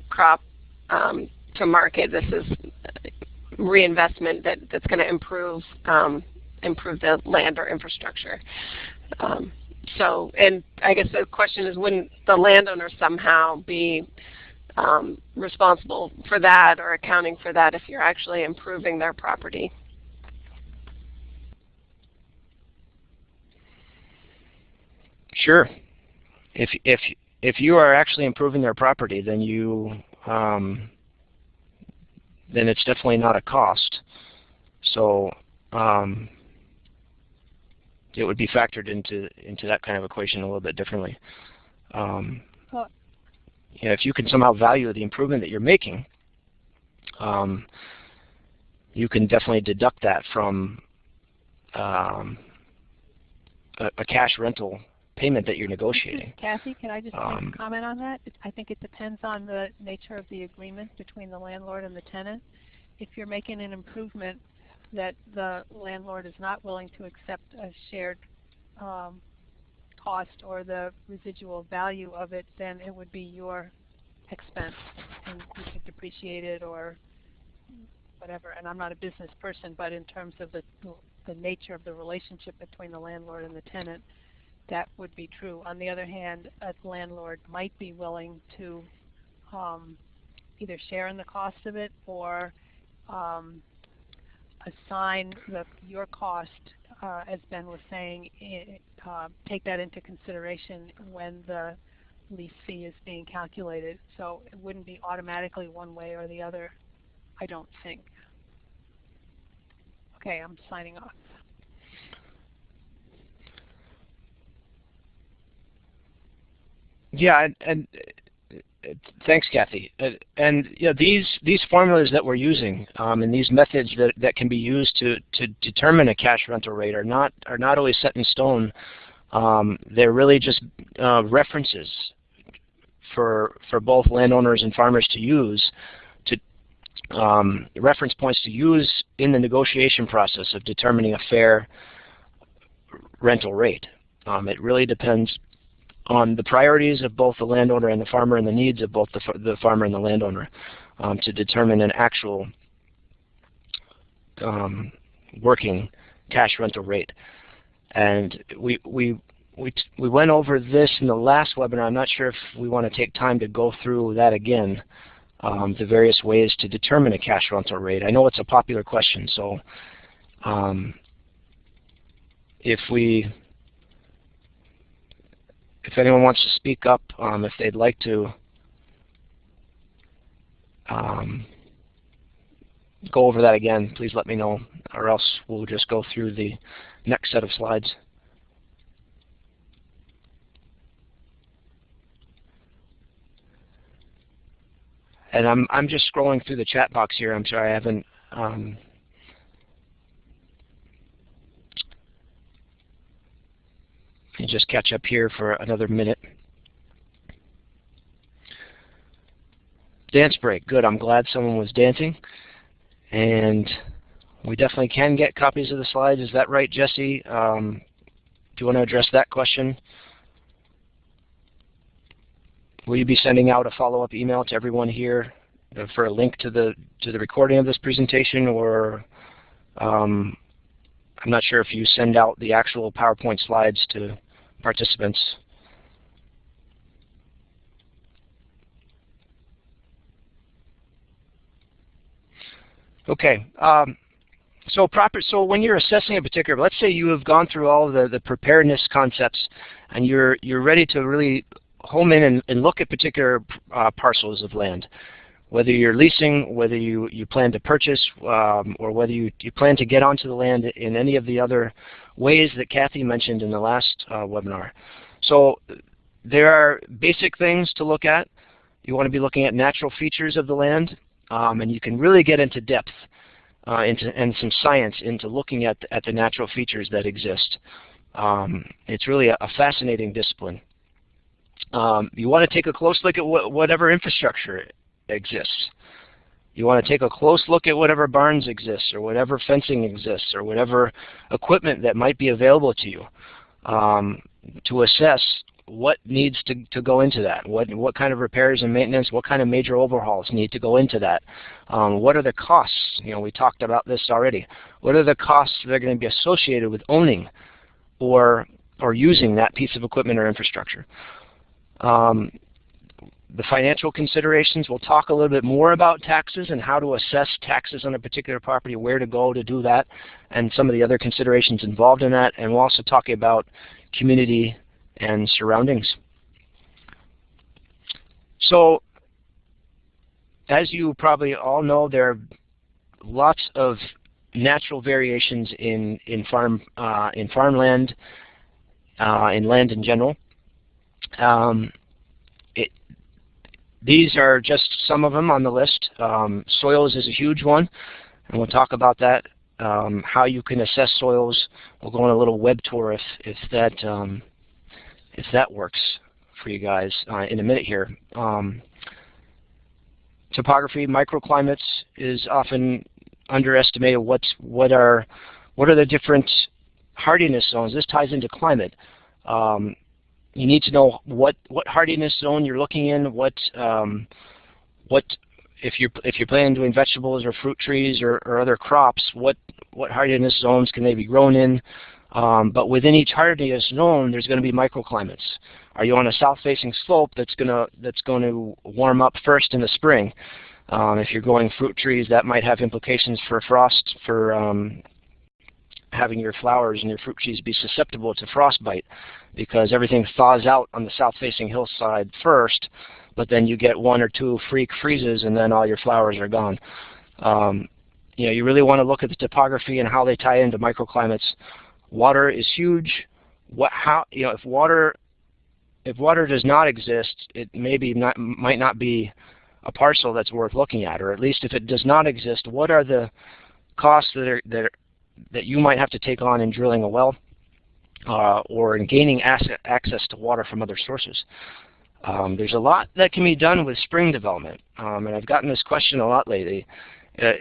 crop um, to market. This is reinvestment that, that's going to improve um, improve the land or infrastructure. Um, so, and I guess the question is, wouldn't the landowner somehow be um, responsible for that or accounting for that if you're actually improving their property? Sure. If if if you are actually improving their property, then you um, then it's definitely not a cost. So um, it would be factored into into that kind of equation a little bit differently. Um, you know, if you can somehow value the improvement that you're making, um, you can definitely deduct that from um, a, a, cash rental payment that you're negotiating. Kathy, can I just um, comment on that? I think it depends on the nature of the agreement between the landlord and the tenant. If you're making an improvement that the landlord is not willing to accept a shared um, cost or the residual value of it, then it would be your expense and you can depreciate it or whatever. And I'm not a business person, but in terms of the, the nature of the relationship between the landlord and the tenant, that would be true. On the other hand, a landlord might be willing to um, either share in the cost of it or um, assign the, your cost, uh, as Ben was saying, uh, take that into consideration when the lease fee is being calculated. So it wouldn't be automatically one way or the other, I don't think. Okay, I'm signing off. Yeah, and, and thanks, Kathy. And you know, these these formulas that we're using um, and these methods that, that can be used to to determine a cash rental rate are not are not always set in stone. Um, they're really just uh, references for for both landowners and farmers to use to um, reference points to use in the negotiation process of determining a fair rental rate. Um, it really depends on the priorities of both the landowner and the farmer and the needs of both the, the farmer and the landowner um, to determine an actual um, working cash rental rate. And we, we, we, we went over this in the last webinar. I'm not sure if we want to take time to go through that again, um, the various ways to determine a cash rental rate. I know it's a popular question, so um, if we if anyone wants to speak up, um, if they'd like to um, go over that again, please let me know, or else we'll just go through the next set of slides. And I'm I'm just scrolling through the chat box here. I'm sorry I haven't um, me just catch up here for another minute. Dance break. Good. I'm glad someone was dancing. And we definitely can get copies of the slides. Is that right, Jesse? Um, do you want to address that question? Will you be sending out a follow-up email to everyone here for a link to the to the recording of this presentation, or um, I'm not sure if you send out the actual PowerPoint slides to participants. Okay. Um, so proper. So when you're assessing a particular, let's say you have gone through all the the preparedness concepts, and you're you're ready to really home in and, and look at particular uh, parcels of land whether you're leasing, whether you, you plan to purchase, um, or whether you, you plan to get onto the land in any of the other ways that Kathy mentioned in the last uh, webinar. So there are basic things to look at. You want to be looking at natural features of the land, um, and you can really get into depth uh, into, and some science into looking at, at the natural features that exist. Um, it's really a, a fascinating discipline. Um, you want to take a close look at wh whatever infrastructure exists. You want to take a close look at whatever barns exist or whatever fencing exists or whatever equipment that might be available to you um, to assess what needs to, to go into that, what, what kind of repairs and maintenance, what kind of major overhauls need to go into that. Um, what are the costs? You know, we talked about this already. What are the costs that are going to be associated with owning or, or using that piece of equipment or infrastructure? Um, the financial considerations. We'll talk a little bit more about taxes and how to assess taxes on a particular property, where to go to do that, and some of the other considerations involved in that. And we'll also talk about community and surroundings. So as you probably all know, there are lots of natural variations in in farm uh, in farmland, uh, in land in general. Um, these are just some of them on the list. Um, soils is a huge one, and we'll talk about that. Um, how you can assess soils. We'll go on a little web tour if if that um, if that works for you guys uh, in a minute here. Um, topography, microclimates is often underestimated. What's what are what are the different hardiness zones? This ties into climate. Um, you need to know what what hardiness zone you're looking in, what um, what if you're if you're planning doing vegetables or fruit trees or, or other crops, what what hardiness zones can they be grown in? Um, but within each hardiness zone, there's going to be microclimates. Are you on a south-facing slope that's going to that's going to warm up first in the spring? Um, if you're growing fruit trees, that might have implications for frost, for um, having your flowers and your fruit trees be susceptible to frostbite because everything thaws out on the south-facing hillside first, but then you get one or two freak freezes and then all your flowers are gone. Um, you know, you really want to look at the topography and how they tie into microclimates. Water is huge. What, how, you know, if water, if water does not exist, it maybe not, might not be a parcel that's worth looking at, or at least if it does not exist, what are the costs that are, that, are, that you might have to take on in drilling a well uh, or in gaining access to water from other sources? Um, there's a lot that can be done with spring development, um, and I've gotten this question a lot lately. Uh,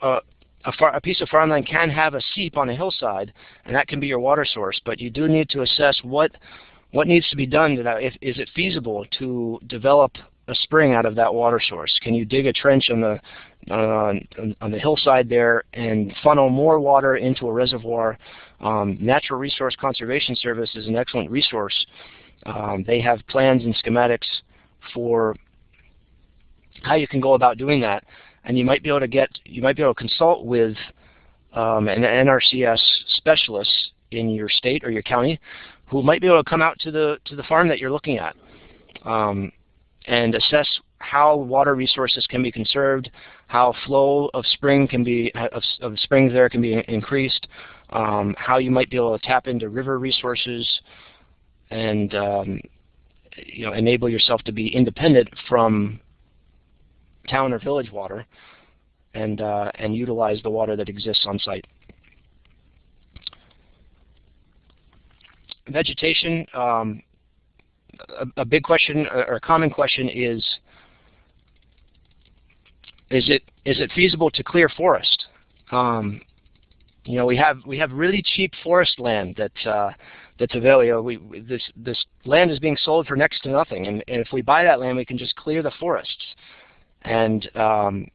uh, a, a, piece of farmland can have a seep on a hillside, and that can be your water source, but you do need to assess what what needs to be done. To that. If, is it feasible to develop a spring out of that water source? Can you dig a trench on the uh, on the hillside there and funnel more water into a reservoir? Um, Natural Resource Conservation Service is an excellent resource. Um, they have plans and schematics for how you can go about doing that, and you might be able to get you might be able to consult with um, an NRCS specialist in your state or your county who might be able to come out to the to the farm that you're looking at. Um, and assess how water resources can be conserved, how flow of spring can be of, of springs there can be increased, um, how you might be able to tap into river resources, and um, you know enable yourself to be independent from town or village water, and uh, and utilize the water that exists on site. Vegetation. Um, a, a big question or a common question is is it is it feasible to clear forest? Um, you know, we have we have really cheap forest land that uh, that's available. We, this this land is being sold for next to nothing, and, and if we buy that land, we can just clear the forests. And um,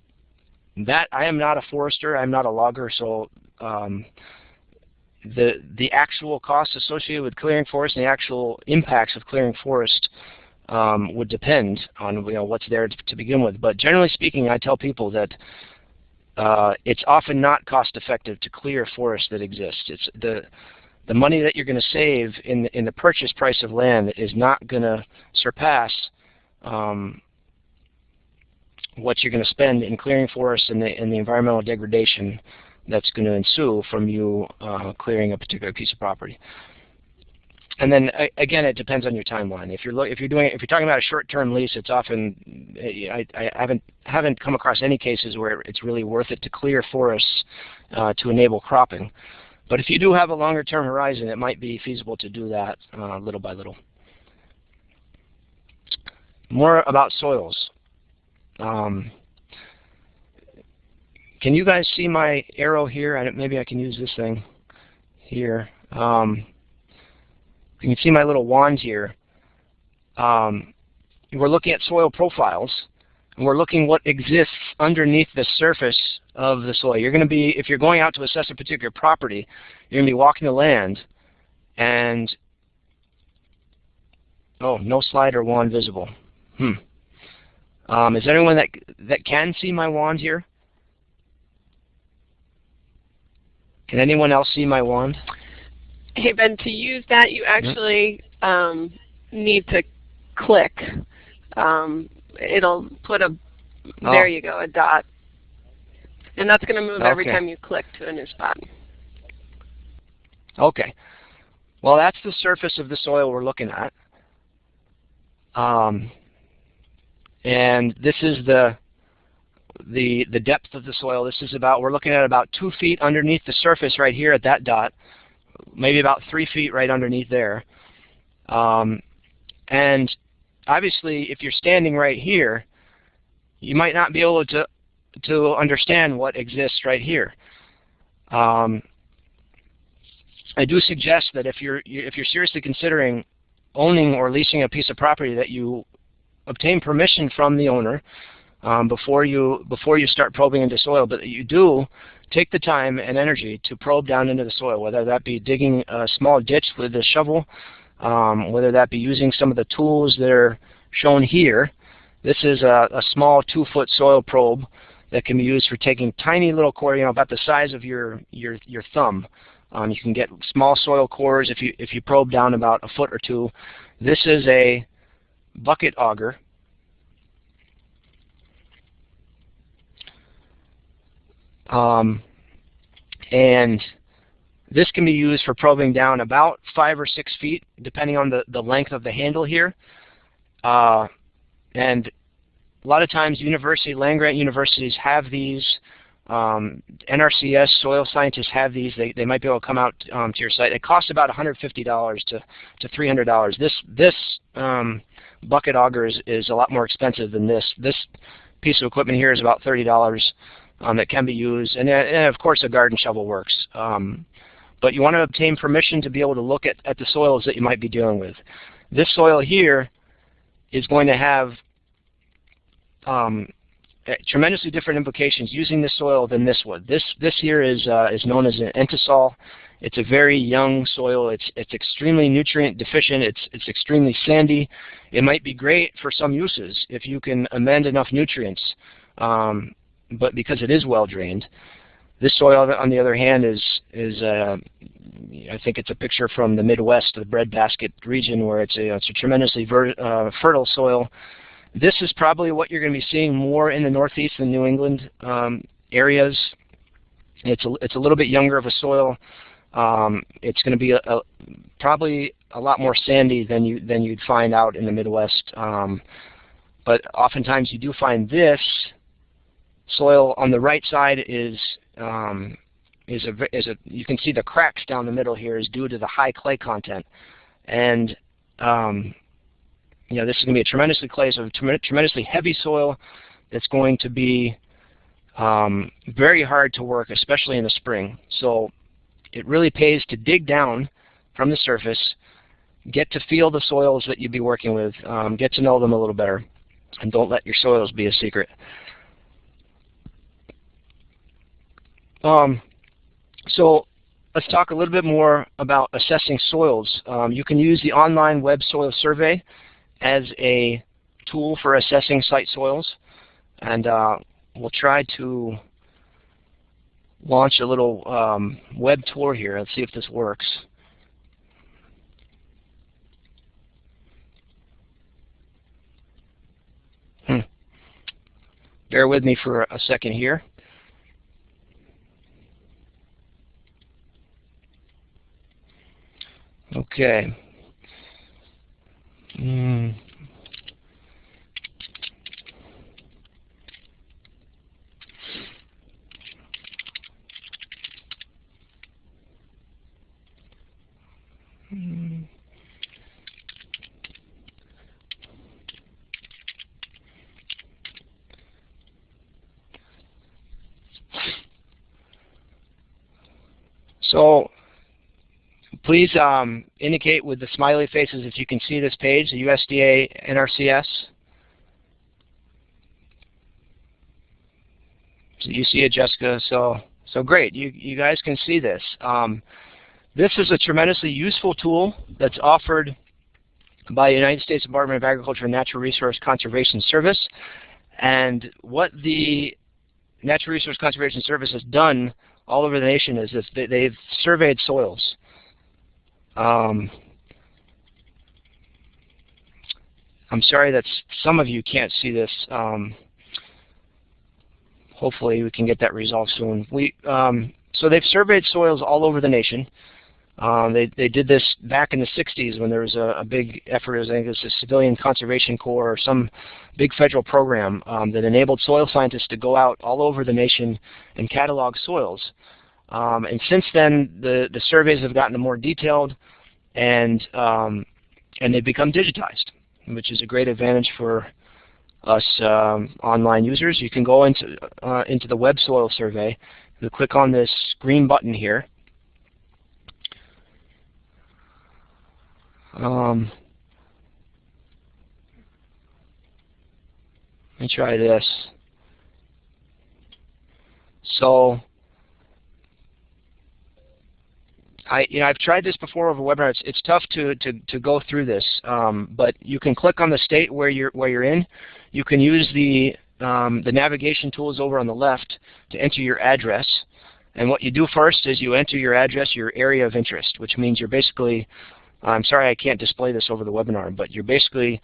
that I am not a forester, I'm not a logger, so um, the the actual costs associated with clearing forest and the actual impacts of clearing forest um, would depend on you know what's there to, begin with. But generally speaking, I tell people that uh, it's often not cost effective to clear forest that exists. It's the the money that you're going to save in the, in the purchase price of land is not going to surpass um, what you're going to spend in clearing forests and the, and the environmental degradation that's going to ensue from you uh, clearing a particular piece of property. And then again, it depends on your timeline. If you're if you're doing if you're talking about a short-term lease, it's often I, I, haven't haven't come across any cases where it's really worth it to clear forests uh, to enable cropping. But if you do have a longer-term horizon, it might be feasible to do that uh, little by little. More about soils. Um, can you guys see my arrow here? I maybe I can use this thing here. Um, you can see my little wand here. Um, we're looking at soil profiles, and we're looking what exists underneath the surface of the soil. You're going to be, if you're going out to assess a particular property, you're going to be walking the land, and oh, no slide or wand visible. Hmm. Um, is there anyone that that can see my wand here? Can anyone else see my wand? Hey Ben, to use that you actually um, need to click. Um, it'll put a, oh. there you go, a dot. And that's going to move okay. every time you click to a new spot. Okay. Well, that's the surface of the soil we're looking at. Um, and this is the the, the depth of the soil. This is about, we're looking at about two feet underneath the surface right here at that dot, maybe about three feet right underneath there. Um, and obviously, if you're standing right here, you might not be able to, to understand what exists right here. Um, I do suggest that if you're if you're seriously considering owning or leasing a piece of property that you obtain permission from the owner um, before you before you start probing into soil, but you do take the time and energy to probe down into the soil, whether that be digging a small ditch with a shovel, um, whether that be using some of the tools that are shown here. This is a, a small two-foot soil probe that can be used for taking tiny little core, you know, about the size of your your your thumb. Um, you can get small soil cores if you if you probe down about a foot or two. This is a bucket auger. Um, and this can be used for probing down about five or six feet, depending on the, the length of the handle here. Uh, and a lot of times university, land-grant universities have these. Um, NRCS soil scientists have these. They, they might be able to come out um, to your site. It costs about $150 to, to $300. This, this um, bucket auger is, is a lot more expensive than this. This piece of equipment here is about $30 um, that can be used. And, and, of course a garden shovel works. Um, but you want to obtain permission to be able to look at, at the soils that you might be dealing with. This soil here is going to have um, tremendously different implications using this soil than this one. This this here is uh, is known as an entisol. It's a very young soil. It's it's extremely nutrient deficient. It's it's extremely sandy. It might be great for some uses if you can amend enough nutrients, um, but because it is well drained. This soil, on the other hand, is is uh, I think it's a picture from the Midwest, the breadbasket region, where it's a it's a tremendously uh, fertile soil this is probably what you're going to be seeing more in the Northeast and New England um, areas. It's a, it's a little bit younger of a soil. Um, it's going to be a, a, probably a lot more sandy than you than you'd find out in the Midwest. Um, but oftentimes you do find this soil on the right side is um, is a is a you can see the cracks down the middle here is due to the high clay content, and um, you know, this is going to be a tremendously clay, so tremendously heavy soil that's going to be um, very hard to work, especially in the spring. So it really pays to dig down from the surface, get to feel the soils that you'd be working with, um, get to know them a little better, and don't let your soils be a secret. Um, so let's talk a little bit more about assessing soils. Um, you can use the online web soil survey as a tool for assessing site soils. And uh, we'll try to launch a little um, web tour here. Let's see if this works. Hmm. Bear with me for a second here. Okay. Mm. So Please um, indicate with the smiley faces if you can see this page, the USDA NRCS. So you see it, Jessica. So so great. You you guys can see this. Um, this is a tremendously useful tool that's offered by the United States Department of Agriculture and Natural Resource Conservation Service. And what the Natural Resource Conservation Service has done all over the nation is this, they've surveyed soils. Um, I'm sorry that some of you can't see this. Um, hopefully we can get that resolved soon. We um, so they've surveyed soils all over the nation. Um, they they did this back in the 60s when there was a, a big effort. I think it was the Civilian Conservation Corps or some big federal program um, that enabled soil scientists to go out all over the nation and catalog soils. Um, and since then, the, the surveys have gotten more detailed and, um, and they've become digitized, which is a great advantage for us um, online users. You can go into, uh, into the web soil survey. You click on this green button here. Um, let me try this. So I, you know, I've tried this before over webinar. It's, it's tough to, to, to go through this, um, but you can click on the state where you're where you're in. You can use the um, the navigation tools over on the left to enter your address. And what you do first is you enter your address, your area of interest, which means you're basically, I'm sorry I can't display this over the webinar, but you're basically,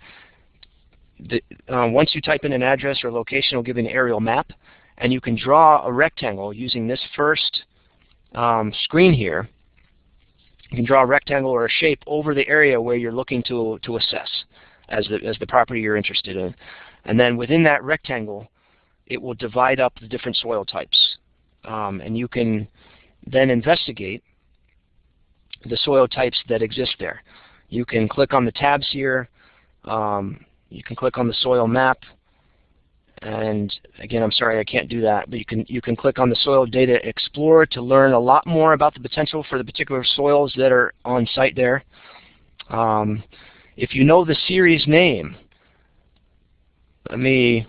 the, uh, once you type in an address or location, it'll give you an aerial map, and you can draw a rectangle using this first um, screen here. You can draw a rectangle or a shape over the area where you're looking to, to assess as the, as the property you're interested in. And then within that rectangle, it will divide up the different soil types. Um, and you can then investigate the soil types that exist there. You can click on the tabs here. Um, you can click on the soil map. And again, I'm sorry I can't do that, but you can you can click on the Soil Data Explorer to learn a lot more about the potential for the particular soils that are on site there. Um, if you know the series name, let me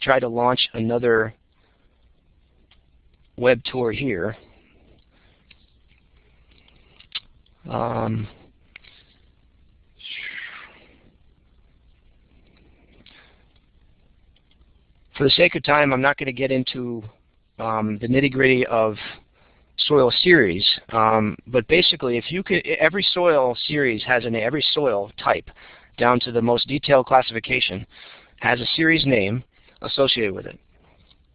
try to launch another web tour here. Um, for the sake of time, I'm not going to get into um, the nitty-gritty of soil series, um, but basically, if you could, every soil series has an every soil type down to the most detailed classification has a series name associated with it.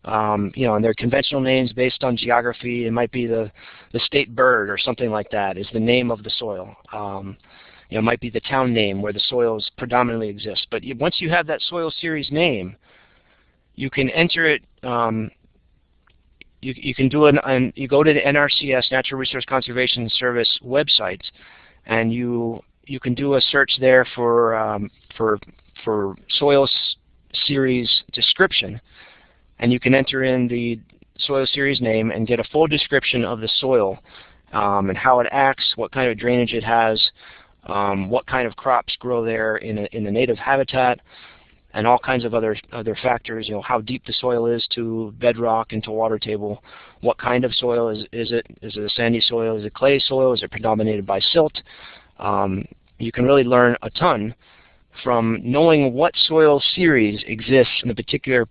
Um, you know, and they're conventional names based on geography. It might be the, the state bird or something like that is the name of the soil. Um, you know, it might be the town name where the soils predominantly exist. But once you have that soil series name, you can enter it. Um, you, you can do an, an you go to the NRCS Natural Resource Conservation Service website, and you you can do a search there for um, for for soil series description, and you can enter in the soil series name and get a full description of the soil um, and how it acts, what kind of drainage it has, um, what kind of crops grow there in, a, in the native habitat, and all kinds of other other factors. You know how deep the soil is to bedrock and to water table. What kind of soil is is it? Is it a sandy soil? Is it clay soil? Is it predominated by silt? Um, you can really learn a ton from knowing what soil series exists in the particular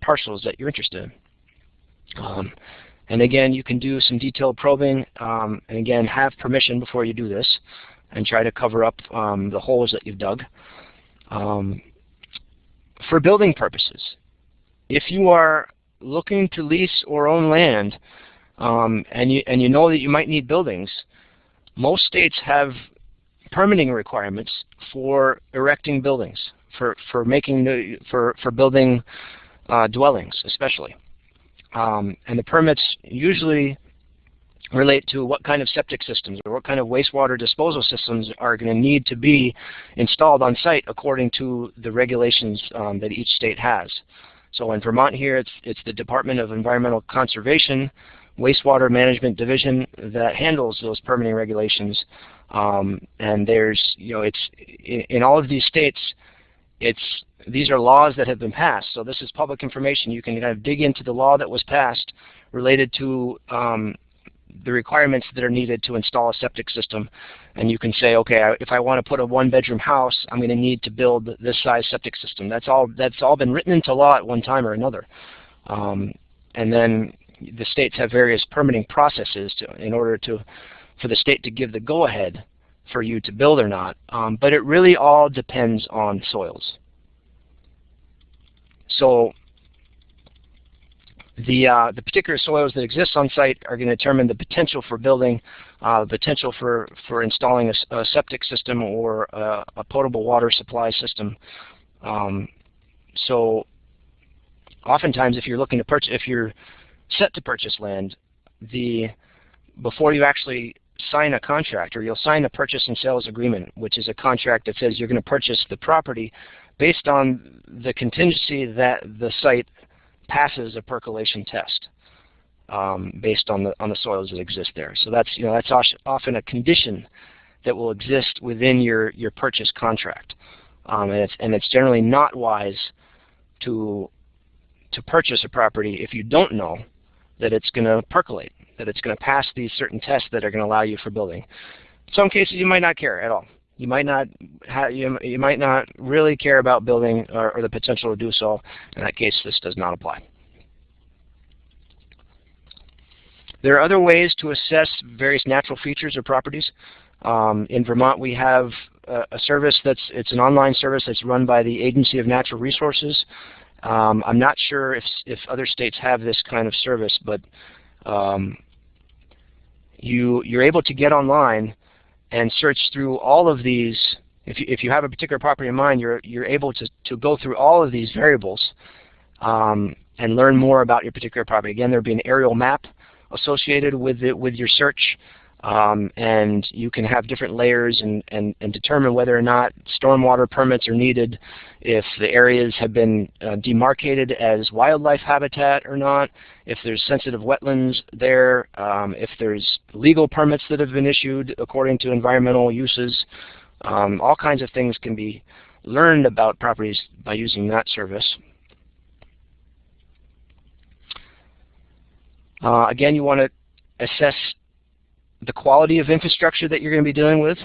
parcels that you're interested in. Um, and again, you can do some detailed probing, um, and again, have permission before you do this, and try to cover up um, the holes that you've dug. Um, for building purposes, if you are looking to lease or own land, um, and you and you know that you might need buildings, most states have permitting requirements for erecting buildings, for, for making new, for, for building uh, dwellings especially. Um, and the permits usually relate to what kind of septic systems or what kind of wastewater disposal systems are going to need to be installed on site according to the regulations um, that each state has. So in Vermont here, it's, it's the Department of Environmental Conservation Wastewater Management Division that handles those permitting regulations um, and there's, you know, it's in, in, all of these states, it's these are laws that have been passed. So this is public information. You can kind of dig into the law that was passed related to um, the requirements that are needed to install a septic system. And you can say, okay, if I want to put a one-bedroom house, I'm going to need to build this size septic system. That's all. That's all been written into law at one time or another. Um, and then the states have various permitting processes to, in order to for the state to give the go-ahead for you to build or not. Um, but it really all depends on soils. So the, uh, the particular soils that exist on site are going to determine the potential for building, uh, the potential for, for installing a, a septic system or a, a, potable water supply system. Um, so oftentimes if you're looking to purchase, if you're set to purchase land, the before you actually sign a contract or you'll sign a purchase and sales agreement, which is a contract that says you're going to purchase the property based on the contingency that the site passes a percolation test um, based on the on the soils that exist there. So that's you know that's often a condition that will exist within your your purchase contract, um, and it's and it's generally not wise to to purchase a property if you don't know that it's going to percolate, that it's going to pass these certain tests that are going to allow you for building. In some cases, you might not care at all. You might not you, you might not really care about building or, or the potential to do so. In that case, this does not apply. There are other ways to assess various natural features or properties. Um, in Vermont, we have a, a, service that's it's an online service that's run by the Agency of Natural Resources. Um, I'm not sure if if other states have this kind of service, but um, you you're able to get online and search through all of these. If you if you have a particular property in mind, you're you're able to to go through all of these variables um, and learn more about your particular property. Again, there'll be an aerial map associated with it with your search. Um, and you can have different layers and, and, and, determine whether or not stormwater permits are needed, if the areas have been uh, demarcated as wildlife habitat or not, if there's sensitive wetlands there, um, if there's legal permits that have been issued according to environmental uses. Um, all kinds of things can be learned about properties by using that service. Uh, again, you want to assess the quality of infrastructure that you're going to be dealing with,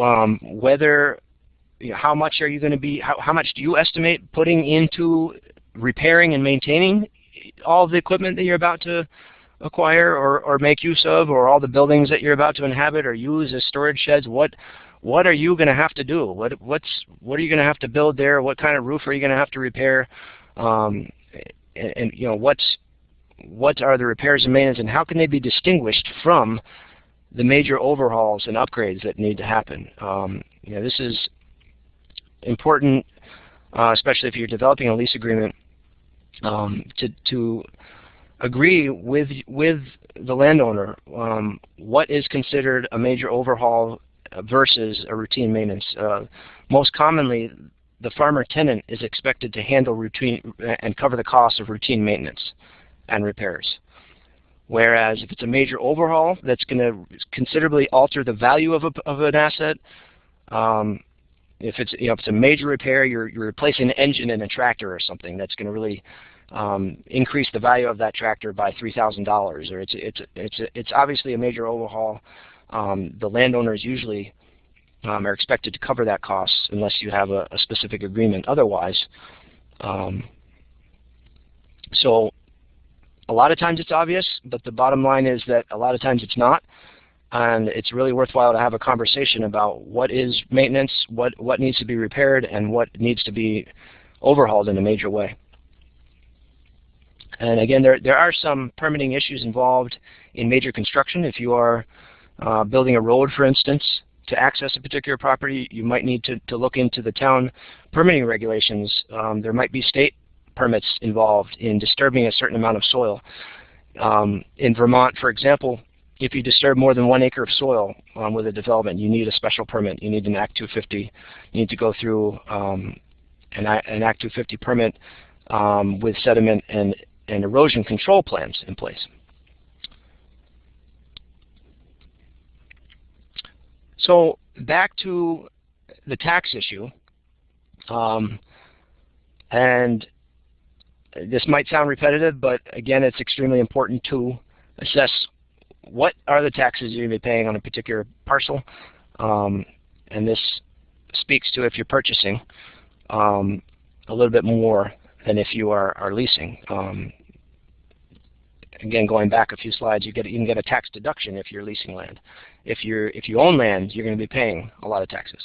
um, whether, you know, how much are you going to be, how, how much do you estimate putting into repairing and maintaining all the equipment that you're about to acquire or, or make use of, or all the buildings that you're about to inhabit or use as storage sheds? What what are you going to have to do? What what's what are you going to have to build there? What kind of roof are you going to have to repair? Um, and, and, you know what's what are the repairs and maintenance and how can they be distinguished from the major overhauls and upgrades that need to happen. Um, you know, this is important, uh, especially if you're developing a lease agreement, um, to, to agree with, with the landowner um, what is considered a major overhaul versus a routine maintenance. Uh, most commonly, the farmer tenant is expected to handle routine and cover the cost of routine maintenance and repairs. Whereas if it's a major overhaul that's going to considerably alter the value of, a, of an asset, um, if it's you know if it's a major repair, you're you're replacing an engine in a tractor or something that's going to really um, increase the value of that tractor by three thousand dollars, or it's it's it's it's obviously a major overhaul. Um, the landowners usually um, are expected to cover that cost unless you have a, a specific agreement otherwise. Um, so a lot of times it's obvious, but the bottom line is that a lot of times it's not. And it's really worthwhile to have a conversation about what is maintenance, what, what needs to be repaired, and what needs to be overhauled in a major way. And again, there, there are some permitting issues involved in major construction. If you are uh, building a road, for instance, to access a particular property, you might need to, to look into the town permitting regulations. Um, there might be state permits involved in disturbing a certain amount of soil. Um, in Vermont, for example, if you disturb more than one acre of soil um, with a development, you need a special permit. You need an Act 250. You need to go through um, an, an, Act 250 permit um, with sediment and, and erosion control plans in place. So back to the tax issue. Um, and this might sound repetitive, but again, it's extremely important to assess what are the taxes you're going to be paying on a particular parcel. Um, and this speaks to if you're purchasing um, a little bit more than if you are, are leasing. Um, again, going back a few slides, you get you can get a tax deduction if you're leasing land. If you're if you own land, you're going to be paying a lot of taxes.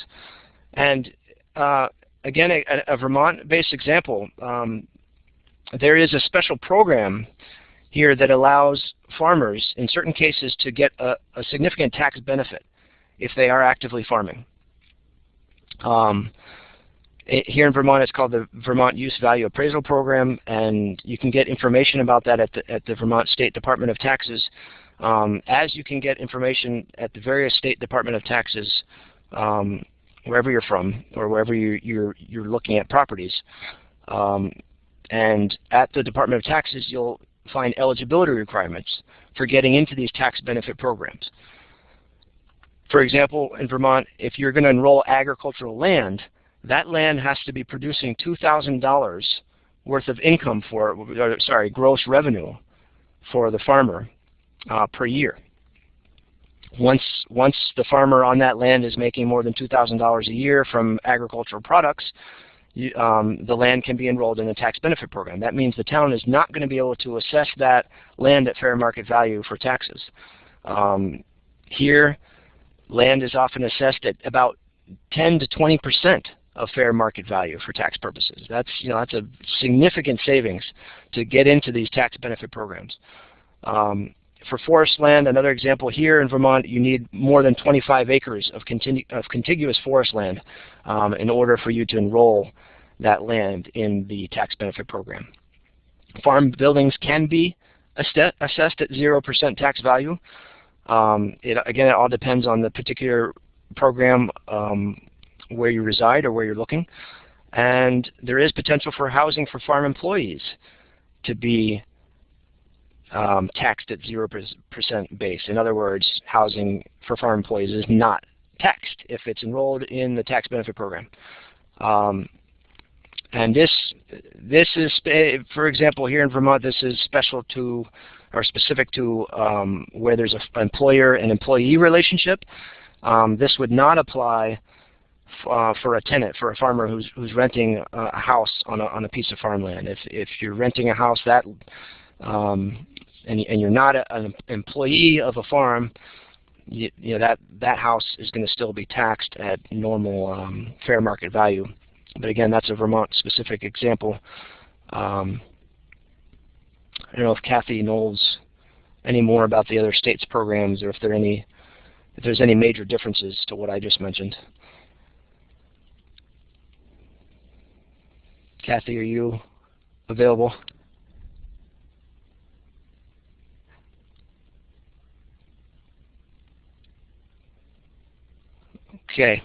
And uh, again, a, a Vermont-based example. Um, there is a special program here that allows farmers, in certain cases, to get a, a significant tax benefit if they are actively farming. Um, it, here in Vermont, it's called the Vermont Use Value Appraisal Program, and you can get information about that at the, at the Vermont State Department of Taxes, um, as you can get information at the various State Department of Taxes um, wherever you're from or wherever you, you're, you're looking at properties. And at the Department of Taxes, you'll find eligibility requirements for getting into these tax benefit programs. For example, in Vermont, if you're going to enroll agricultural land, that land has to be producing $2,000 worth of income for, or, sorry, gross revenue for the farmer uh, per year. Once, once the farmer on that land is making more than $2,000 a year from agricultural products, you, um, the land can be enrolled in a tax benefit program. That means the town is not going to be able to assess that land at fair market value for taxes. Um, here, land is often assessed at about 10 to 20 percent of fair market value for tax purposes. That's you know that's a significant savings to get into these tax benefit programs. Um, for forest land, another example here in Vermont, you need more than 25 acres of, of contiguous forest land um, in order for you to enroll that land in the tax benefit program. Farm buildings can be assessed at 0% tax value. Um, it, again, it all depends on the particular program um, where you reside or where you're looking. And there is potential for housing for farm employees to be um, taxed at 0% base. In other words, housing for farm employees is not taxed if it's enrolled in the tax benefit program. Um, and this, this is, for example, here in Vermont, this is special to or specific to um, where there's an employer and employee relationship. Um, this would not apply uh, for a tenant, for a farmer who's who's renting a house on a on a piece of farmland. If if you're renting a house that um, and and you're not a, an employee of a farm, you, you, know that that house is going to still be taxed at normal um, fair market value. But again, that's a Vermont specific example. Um, I don't know if Kathy knows any more about the other states' programs or if there any if there's any major differences to what I just mentioned. Kathy, are you available? Okay.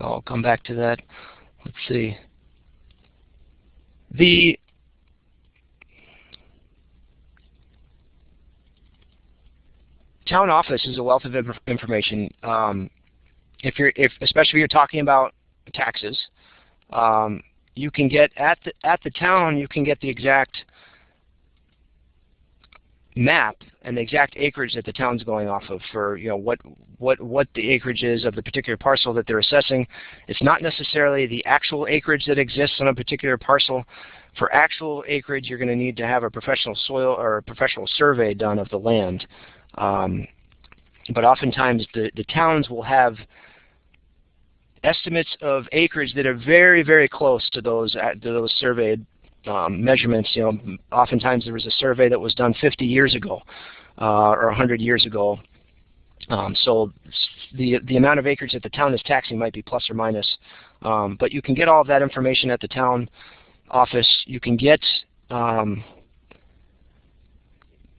I'll come back to that. Let's see. The town office is a wealth of information. Um, if you're, if especially if you're talking about taxes, um, you can get at the at the town. You can get the exact map and the exact acreage that the town's going off of for you know what what what the acreage is of the particular parcel that they're assessing. It's not necessarily the actual acreage that exists on a particular parcel. For actual acreage, you're going to need to have a professional soil or a professional survey done of the land. Um, but oftentimes the, the towns will have estimates of acreage that are very, very close to those to those surveyed um, measurements. You know, oftentimes there was a survey that was done 50 years ago uh, or 100 years ago. Um, so the the amount of acreage that the town is taxing might be plus or minus, um, but you can get all of that information at the town office. You can get um,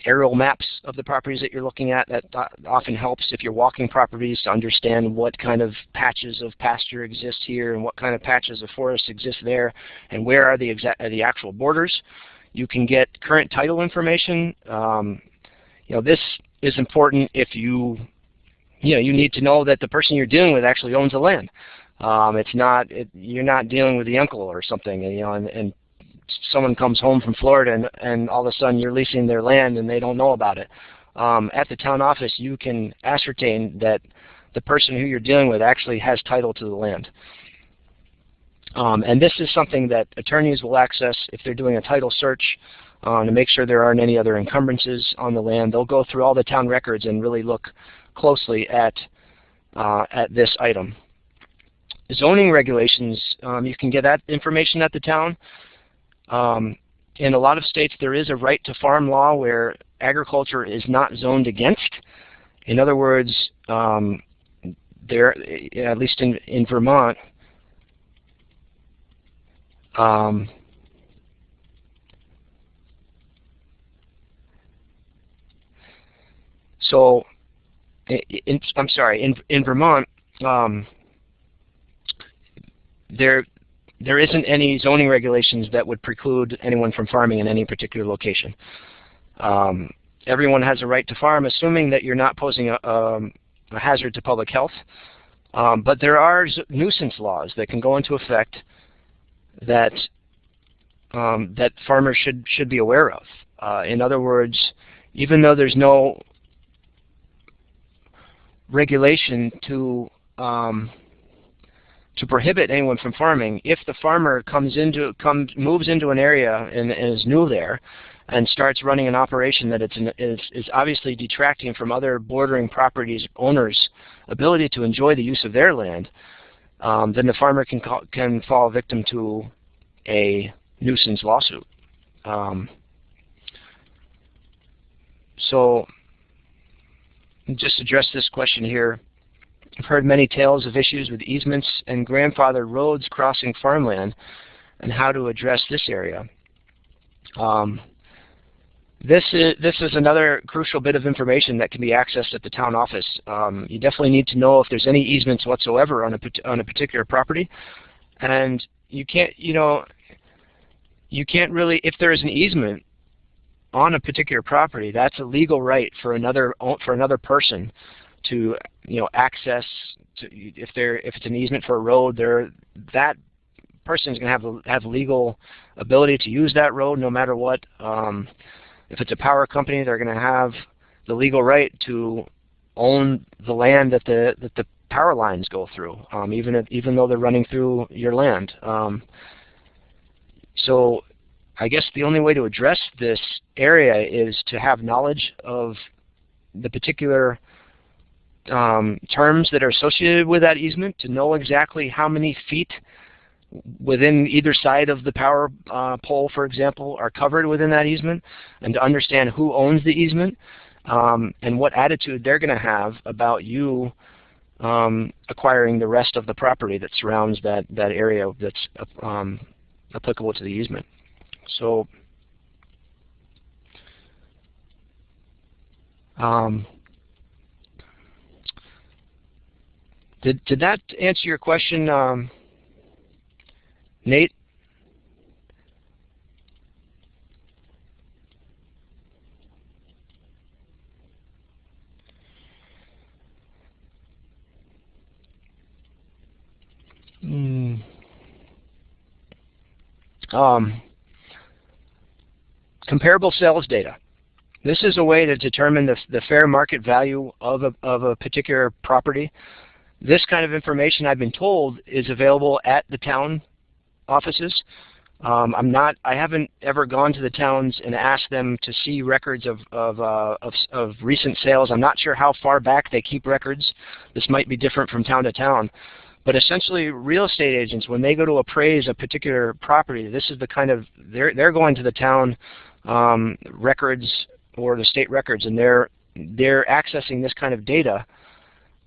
aerial maps of the properties that you're looking at. That often helps if you're walking properties to understand what kind of patches of pasture exist here and what kind of patches of forest exist there and where are the, exact, the actual borders. You can get current title information. Um, you know, this is important if you, you know, you need to know that the person you're dealing with actually owns the land. Um, it's not, it, you're not dealing with the uncle or something, you know, and, and someone comes home from Florida and, and all of a sudden you're leasing their land and they don't know about it. Um, at the town office, you can ascertain that the person who you're dealing with actually has title to the land. Um, and this is something that attorneys will access if they're doing a title search um, to make sure there aren't any other encumbrances on the land. They'll go through all the town records and really look closely at, uh, at this item. Zoning regulations, um, you can get that information at the town. Um, in a lot of states, there is a right to farm law where agriculture is not zoned against. In other words, um, there, at least in, in Vermont, um, so in, I'm sorry, in, in Vermont, um, there there isn't any zoning regulations that would preclude anyone from farming in any particular location. Um, everyone has a right to farm, assuming that you're not posing a, um, a hazard to public health. Um, but there are nuisance laws that can go into effect that um, that farmers should should be aware of. Uh, in other words, even though there's no regulation to um, to prohibit anyone from farming, if the farmer comes into comes moves into an area and, and is new there, and starts running an operation that it's an, is, is obviously detracting from other bordering properties owners' ability to enjoy the use of their land, um, then the farmer can call, can fall victim to a nuisance lawsuit. Um, so just address this question here. I've heard many tales of issues with easements and grandfather roads crossing farmland and how to address this area. Um, this is, this is another crucial bit of information that can be accessed at the town office. Um, you definitely need to know if there's any easements whatsoever on a, on a particular property. And you can't, you know, you can't really, if there is an easement on a particular property, that's a legal right for another for another person to you know access. To, if they're if it's an easement for a road, there that person is going to have have legal ability to use that road no matter what. Um, if it's a power company, they're going to have the legal right to own the land that the that the power lines go through, um, even if, even though they're running through your land. Um, so I guess the only way to address this area is to have knowledge of the particular um, terms that are associated with that easement, to know exactly how many feet within either side of the power uh, pole, for example, are covered within that easement, and to understand who owns the easement um, and what attitude they're going to have about you um, acquiring the rest of the property that surrounds that, that area that's um, applicable to the easement. So um, did, did that answer your question? Um, Nate? Hmm. Um, comparable sales data. This is a way to determine the, the fair market value of a, of a particular property. This kind of information, I've been told, is available at the town offices. Um, I'm not. I haven't ever gone to the towns and asked them to see records of of, uh, of of recent sales. I'm not sure how far back they keep records. This might be different from town to town. But essentially, real estate agents, when they go to appraise a particular property, this is the kind of they're they're going to the town um, records or the state records, and they're they're accessing this kind of data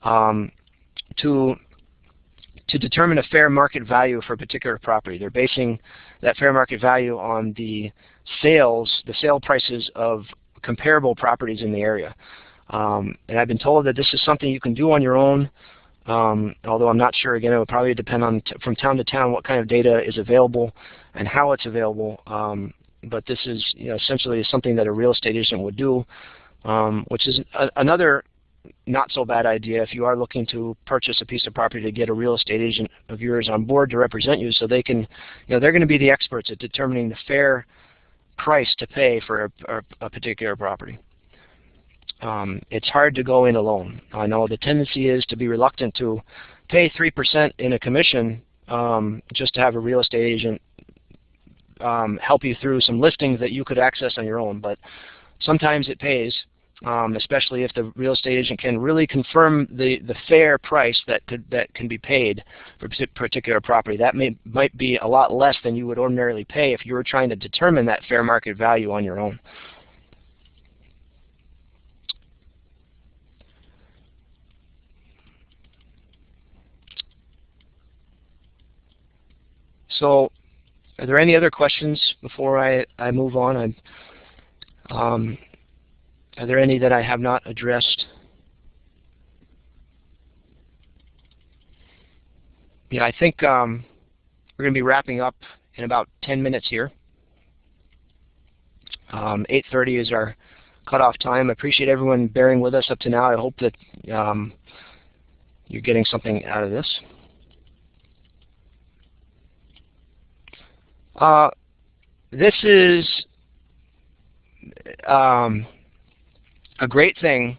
um, to to determine a fair market value for a particular property. They're basing that fair market value on the sales, the sale prices of comparable properties in the area. Um, and I've been told that this is something you can do on your own, um, although I'm not sure. Again, it would probably depend on from town to town what kind of data is available and how it's available. Um, but this is you know, essentially something that a real estate agent would do, um, which is another not so bad idea if you are looking to purchase a piece of property to get a real estate agent of yours on board to represent you so they can, you know, they're going to be the experts at determining the fair price to pay for a, a particular property. Um, it's hard to go in alone. I know the tendency is to be reluctant to pay 3% in a commission um, just to have a real estate agent um, help you through some listings that you could access on your own, but sometimes it pays um, especially if the real estate agent can really confirm the, the fair price that, could, that can be paid for a particular property. That may, might be a lot less than you would ordinarily pay if you were trying to determine that fair market value on your own. So are there any other questions before I, I move on? I, um, are there any that I have not addressed? Yeah, I think um, we're going to be wrapping up in about 10 minutes here. Um, 8.30 is our cutoff time. I appreciate everyone bearing with us up to now. I hope that um, you're getting something out of this. Uh, this is um, a great thing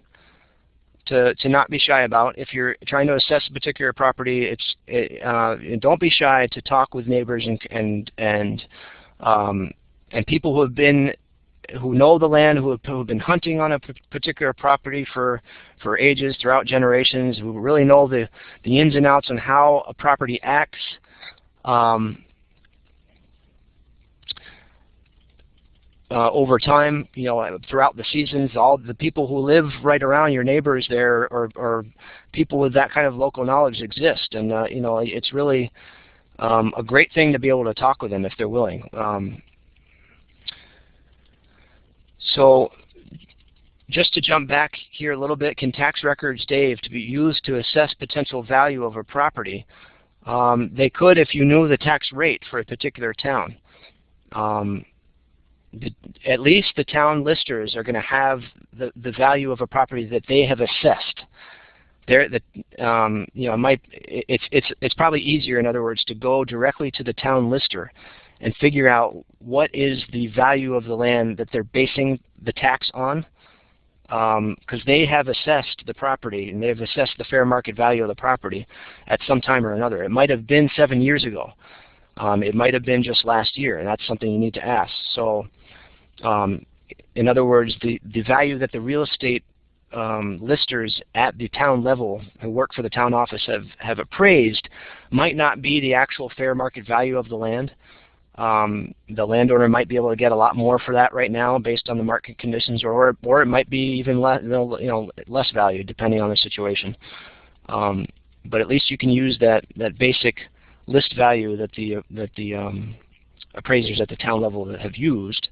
to, to not be shy about. If you're trying to assess a particular property, it's it, uh, don't be shy to talk with neighbors and and and um, and people who have been who know the land, who have, who have been hunting on a particular property for for ages, throughout generations, who really know the the ins and outs on how a property acts. Um, uh, over time, you know, throughout the seasons, all the people who live right around your neighbors there or, or people with that kind of local knowledge exist. And, uh, you know, it's really um, a great thing to be able to talk with them if they're willing. Um, so just to jump back here a little bit, can tax records, Dave, to be used to assess potential value of a property? Um, they could if you knew the tax rate for a particular town. Um, the, at least the town listers are going to have the, the value of a property that they have assessed. There, the, um, you know, might it's it's it's probably easier, in other words, to go directly to the town lister and figure out what is the value of the land that they're basing the tax on, because um, they have assessed the property and they've assessed the fair market value of the property at some time or another. It might have been seven years ago. Um, it might have been just last year, and that's something you need to ask. So um, in other words, the, the value that the real estate um, listers at the town level who work for the town office have, have appraised might not be the actual fair market value of the land. Um, the landowner might be able to get a lot more for that right now based on the market conditions, or or it might be even less, you know, less value depending on the situation. Um, but at least you can use that that basic list value that the that the um, appraisers at the town level have used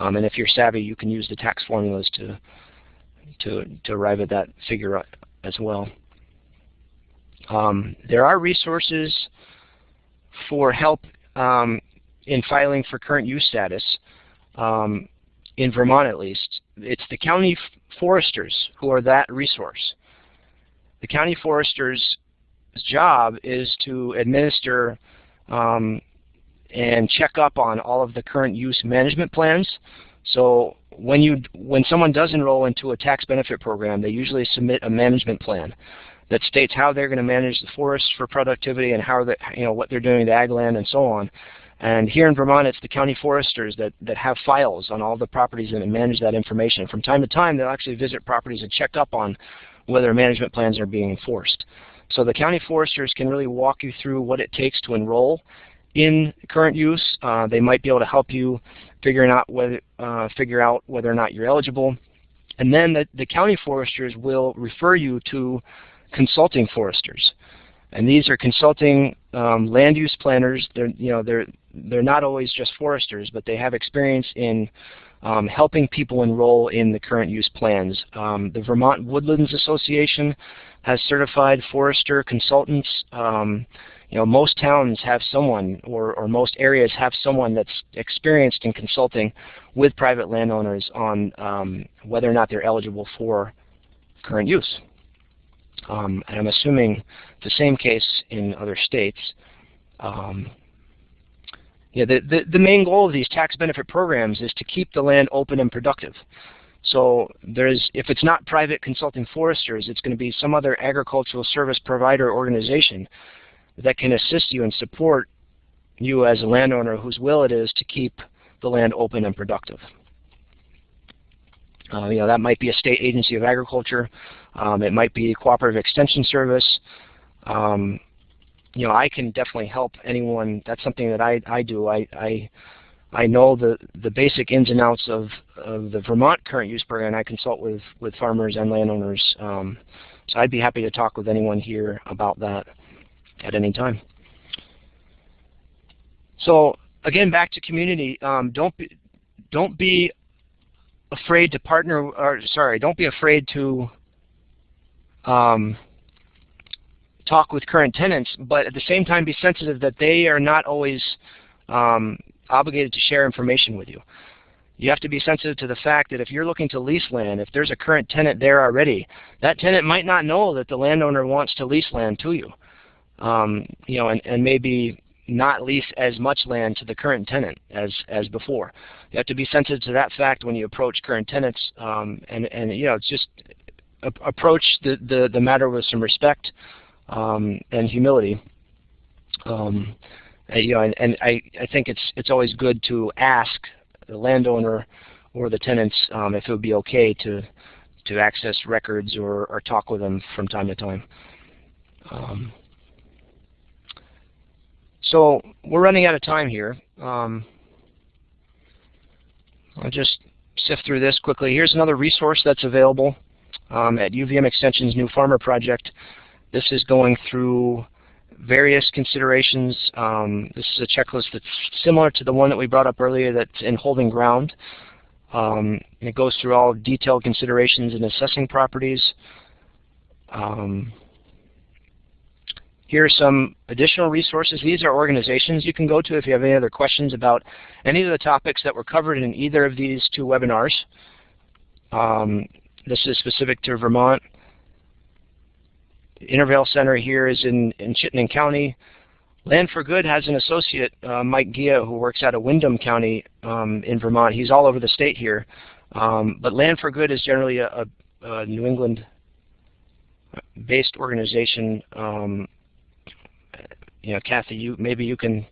um, and if you're savvy, you can use the tax formulas to, to, to arrive at that figure as well. Um, there are resources for help um, in filing for current use status, um, in Vermont at least. It's the county foresters who are that resource. The county forester's job is to administer um, and check up on all of the current use management plans. So when you when someone does enroll into a tax benefit program, they usually submit a management plan that states how they're going to manage the forests for productivity and how they, you know what they're doing to ag land and so on. And here in Vermont, it's the county foresters that, that have files on all the properties and manage that information. From time to time, they'll actually visit properties and check up on whether management plans are being enforced. So the county foresters can really walk you through what it takes to enroll in current use. Uh, they might be able to help you figuring out whether, uh, figure out whether or not you're eligible. And then the, the county foresters will refer you to consulting foresters. And these are consulting um, land use planners. They're, you know, they're, they're not always just foresters, but they have experience in um, helping people enroll in the current use plans. Um, the Vermont Woodlands Association has certified forester consultants. Um, you know, most towns have someone or, or most areas have someone that's experienced in consulting with private landowners on um, whether or not they're eligible for current use. Um, and I'm assuming the same case in other states. Um, yeah, the, the, the main goal of these tax benefit programs is to keep the land open and productive. So there's, if it's not private consulting foresters, it's going to be some other agricultural service provider organization that can assist you and support you as a landowner whose will it is to keep the land open and productive. Uh, you know, that might be a state agency of agriculture. Um, it might be a cooperative extension service. Um, you know, I can definitely help anyone. That's something that I, I do. I, I, I know the, the basic ins and outs of, of the Vermont current use program. I consult with, with farmers and landowners. Um, so I'd be happy to talk with anyone here about that at any time. So again, back to community. Um, don't be, don't be afraid to partner. Or sorry, don't be afraid to um, talk with current tenants, but at the same time, be sensitive that they are not always um, obligated to share information with you. you have to be sensitive to the fact that if you're looking to lease land, if there's a current tenant there already, that tenant might not know that the landowner wants to lease land to you. Um, you know, and, and maybe not lease as much land to the current tenant as, as before. You have to be sensitive to that fact when you approach current tenants, um, and, and you know, just approach the, the, the matter with some respect um, and humility. Um, you know, and, and I, I think it's it's always good to ask the landowner or the tenants um, if it would be okay to to access records or, or talk with them from time to time. So we're running out of time here. Um, I'll just sift through this quickly. Here's another resource that's available um, at UVM Extension's New Farmer Project. This is going through various considerations. Um, this is a checklist that's similar to the one that we brought up earlier that's in holding ground. Um, it goes through all detailed considerations in assessing properties. Um, here are some additional resources. These are organizations you can go to if you have any other questions about any of the topics that were covered in either of these two webinars. Um, this is specific to Vermont. Intervale Center here is in, in Chittenden County. Land for Good has an associate, uh, Mike Ghia, who works out of Windham County um, in Vermont. He's all over the state here. Um, but Land for Good is generally a, a, a New England-based organization. Um, you know, Kathy, you maybe you can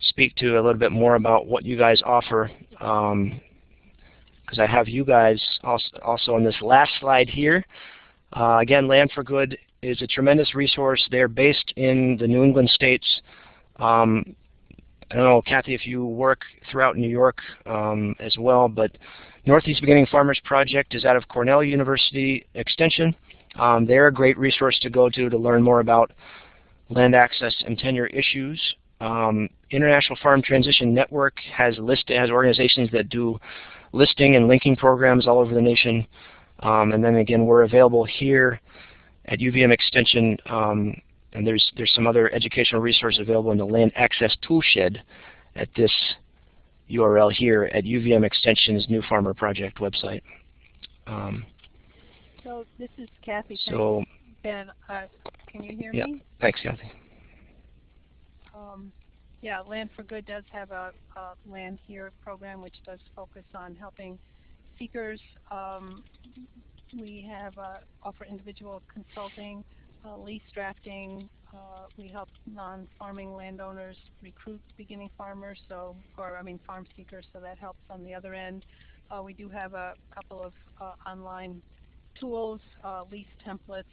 speak to a little bit more about what you guys offer, because um, I have you guys also, also on this last slide here. Uh, again, Land for Good is a tremendous resource. They're based in the New England states. Um, I don't know, Kathy, if you work throughout New York um, as well, but Northeast Beginning Farmers Project is out of Cornell University Extension. Um, they're a great resource to go to to learn more about land access and tenure issues. Um, International Farm Transition Network has list has organizations that do listing and linking programs all over the nation. Um, and then again, we're available here at UVM Extension, um, and there's there's some other educational resources available in the Land Access Toolshed at this URL here at UVM Extension's New Farmer Project website. Um, so this is Kathy. So Ben, uh, can you hear yeah, me? Thanks, Kathy. Um, yeah, Land for Good does have a, a, Land Here program which does focus on helping seekers. Um, we have uh, offer individual consulting, uh, lease drafting. Uh, we help non-farming landowners recruit beginning farmers, so or I mean farm seekers, so that helps on the other end. Uh, we do have a couple of uh, online tools, uh, lease templates,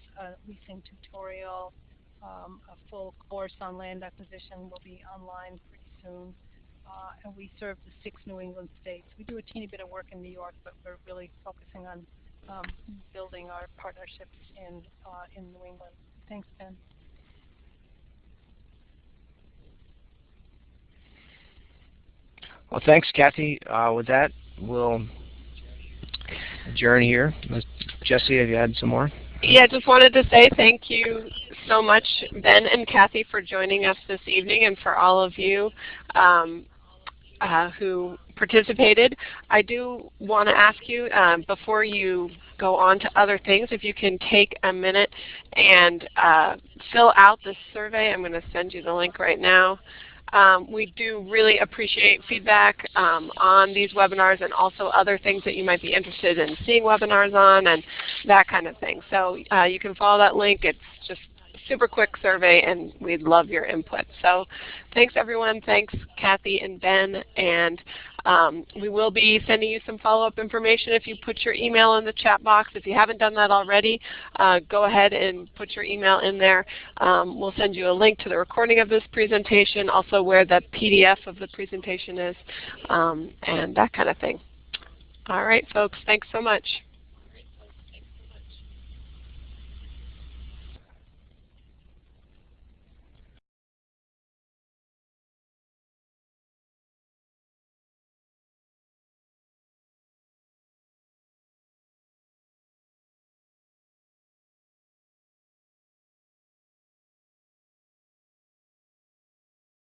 leasing tutorial, um, a full course on land acquisition will be online pretty soon. Uh, and we serve the six New England states. We do a teeny bit of work in New York, but we're really focusing on um, building our partnerships in uh, in New England. Thanks, Ben. Well, thanks, Kathy. Uh, with that, we'll adjourn here. Jesse, have you had some more? Yeah, I just wanted to say thank you so much, Ben and Kathy, for joining us this evening and for all of you um, uh, who participated. I do want to ask you, um, before you go on to other things, if you can take a minute and uh, fill out this survey. I'm going to send you the link right now. Um, we do really appreciate feedback um, on these webinars and also other things that you might be interested in seeing webinars on and that kind of thing. So uh, you can follow that link. It's just super quick survey and we'd love your input. So thanks everyone. Thanks Kathy and Ben. And um, we will be sending you some follow-up information if you put your email in the chat box. If you haven't done that already, uh, go ahead and put your email in there. Um, we'll send you a link to the recording of this presentation, also where the PDF of the presentation is, um, and that kind of thing. All right, folks. Thanks so much.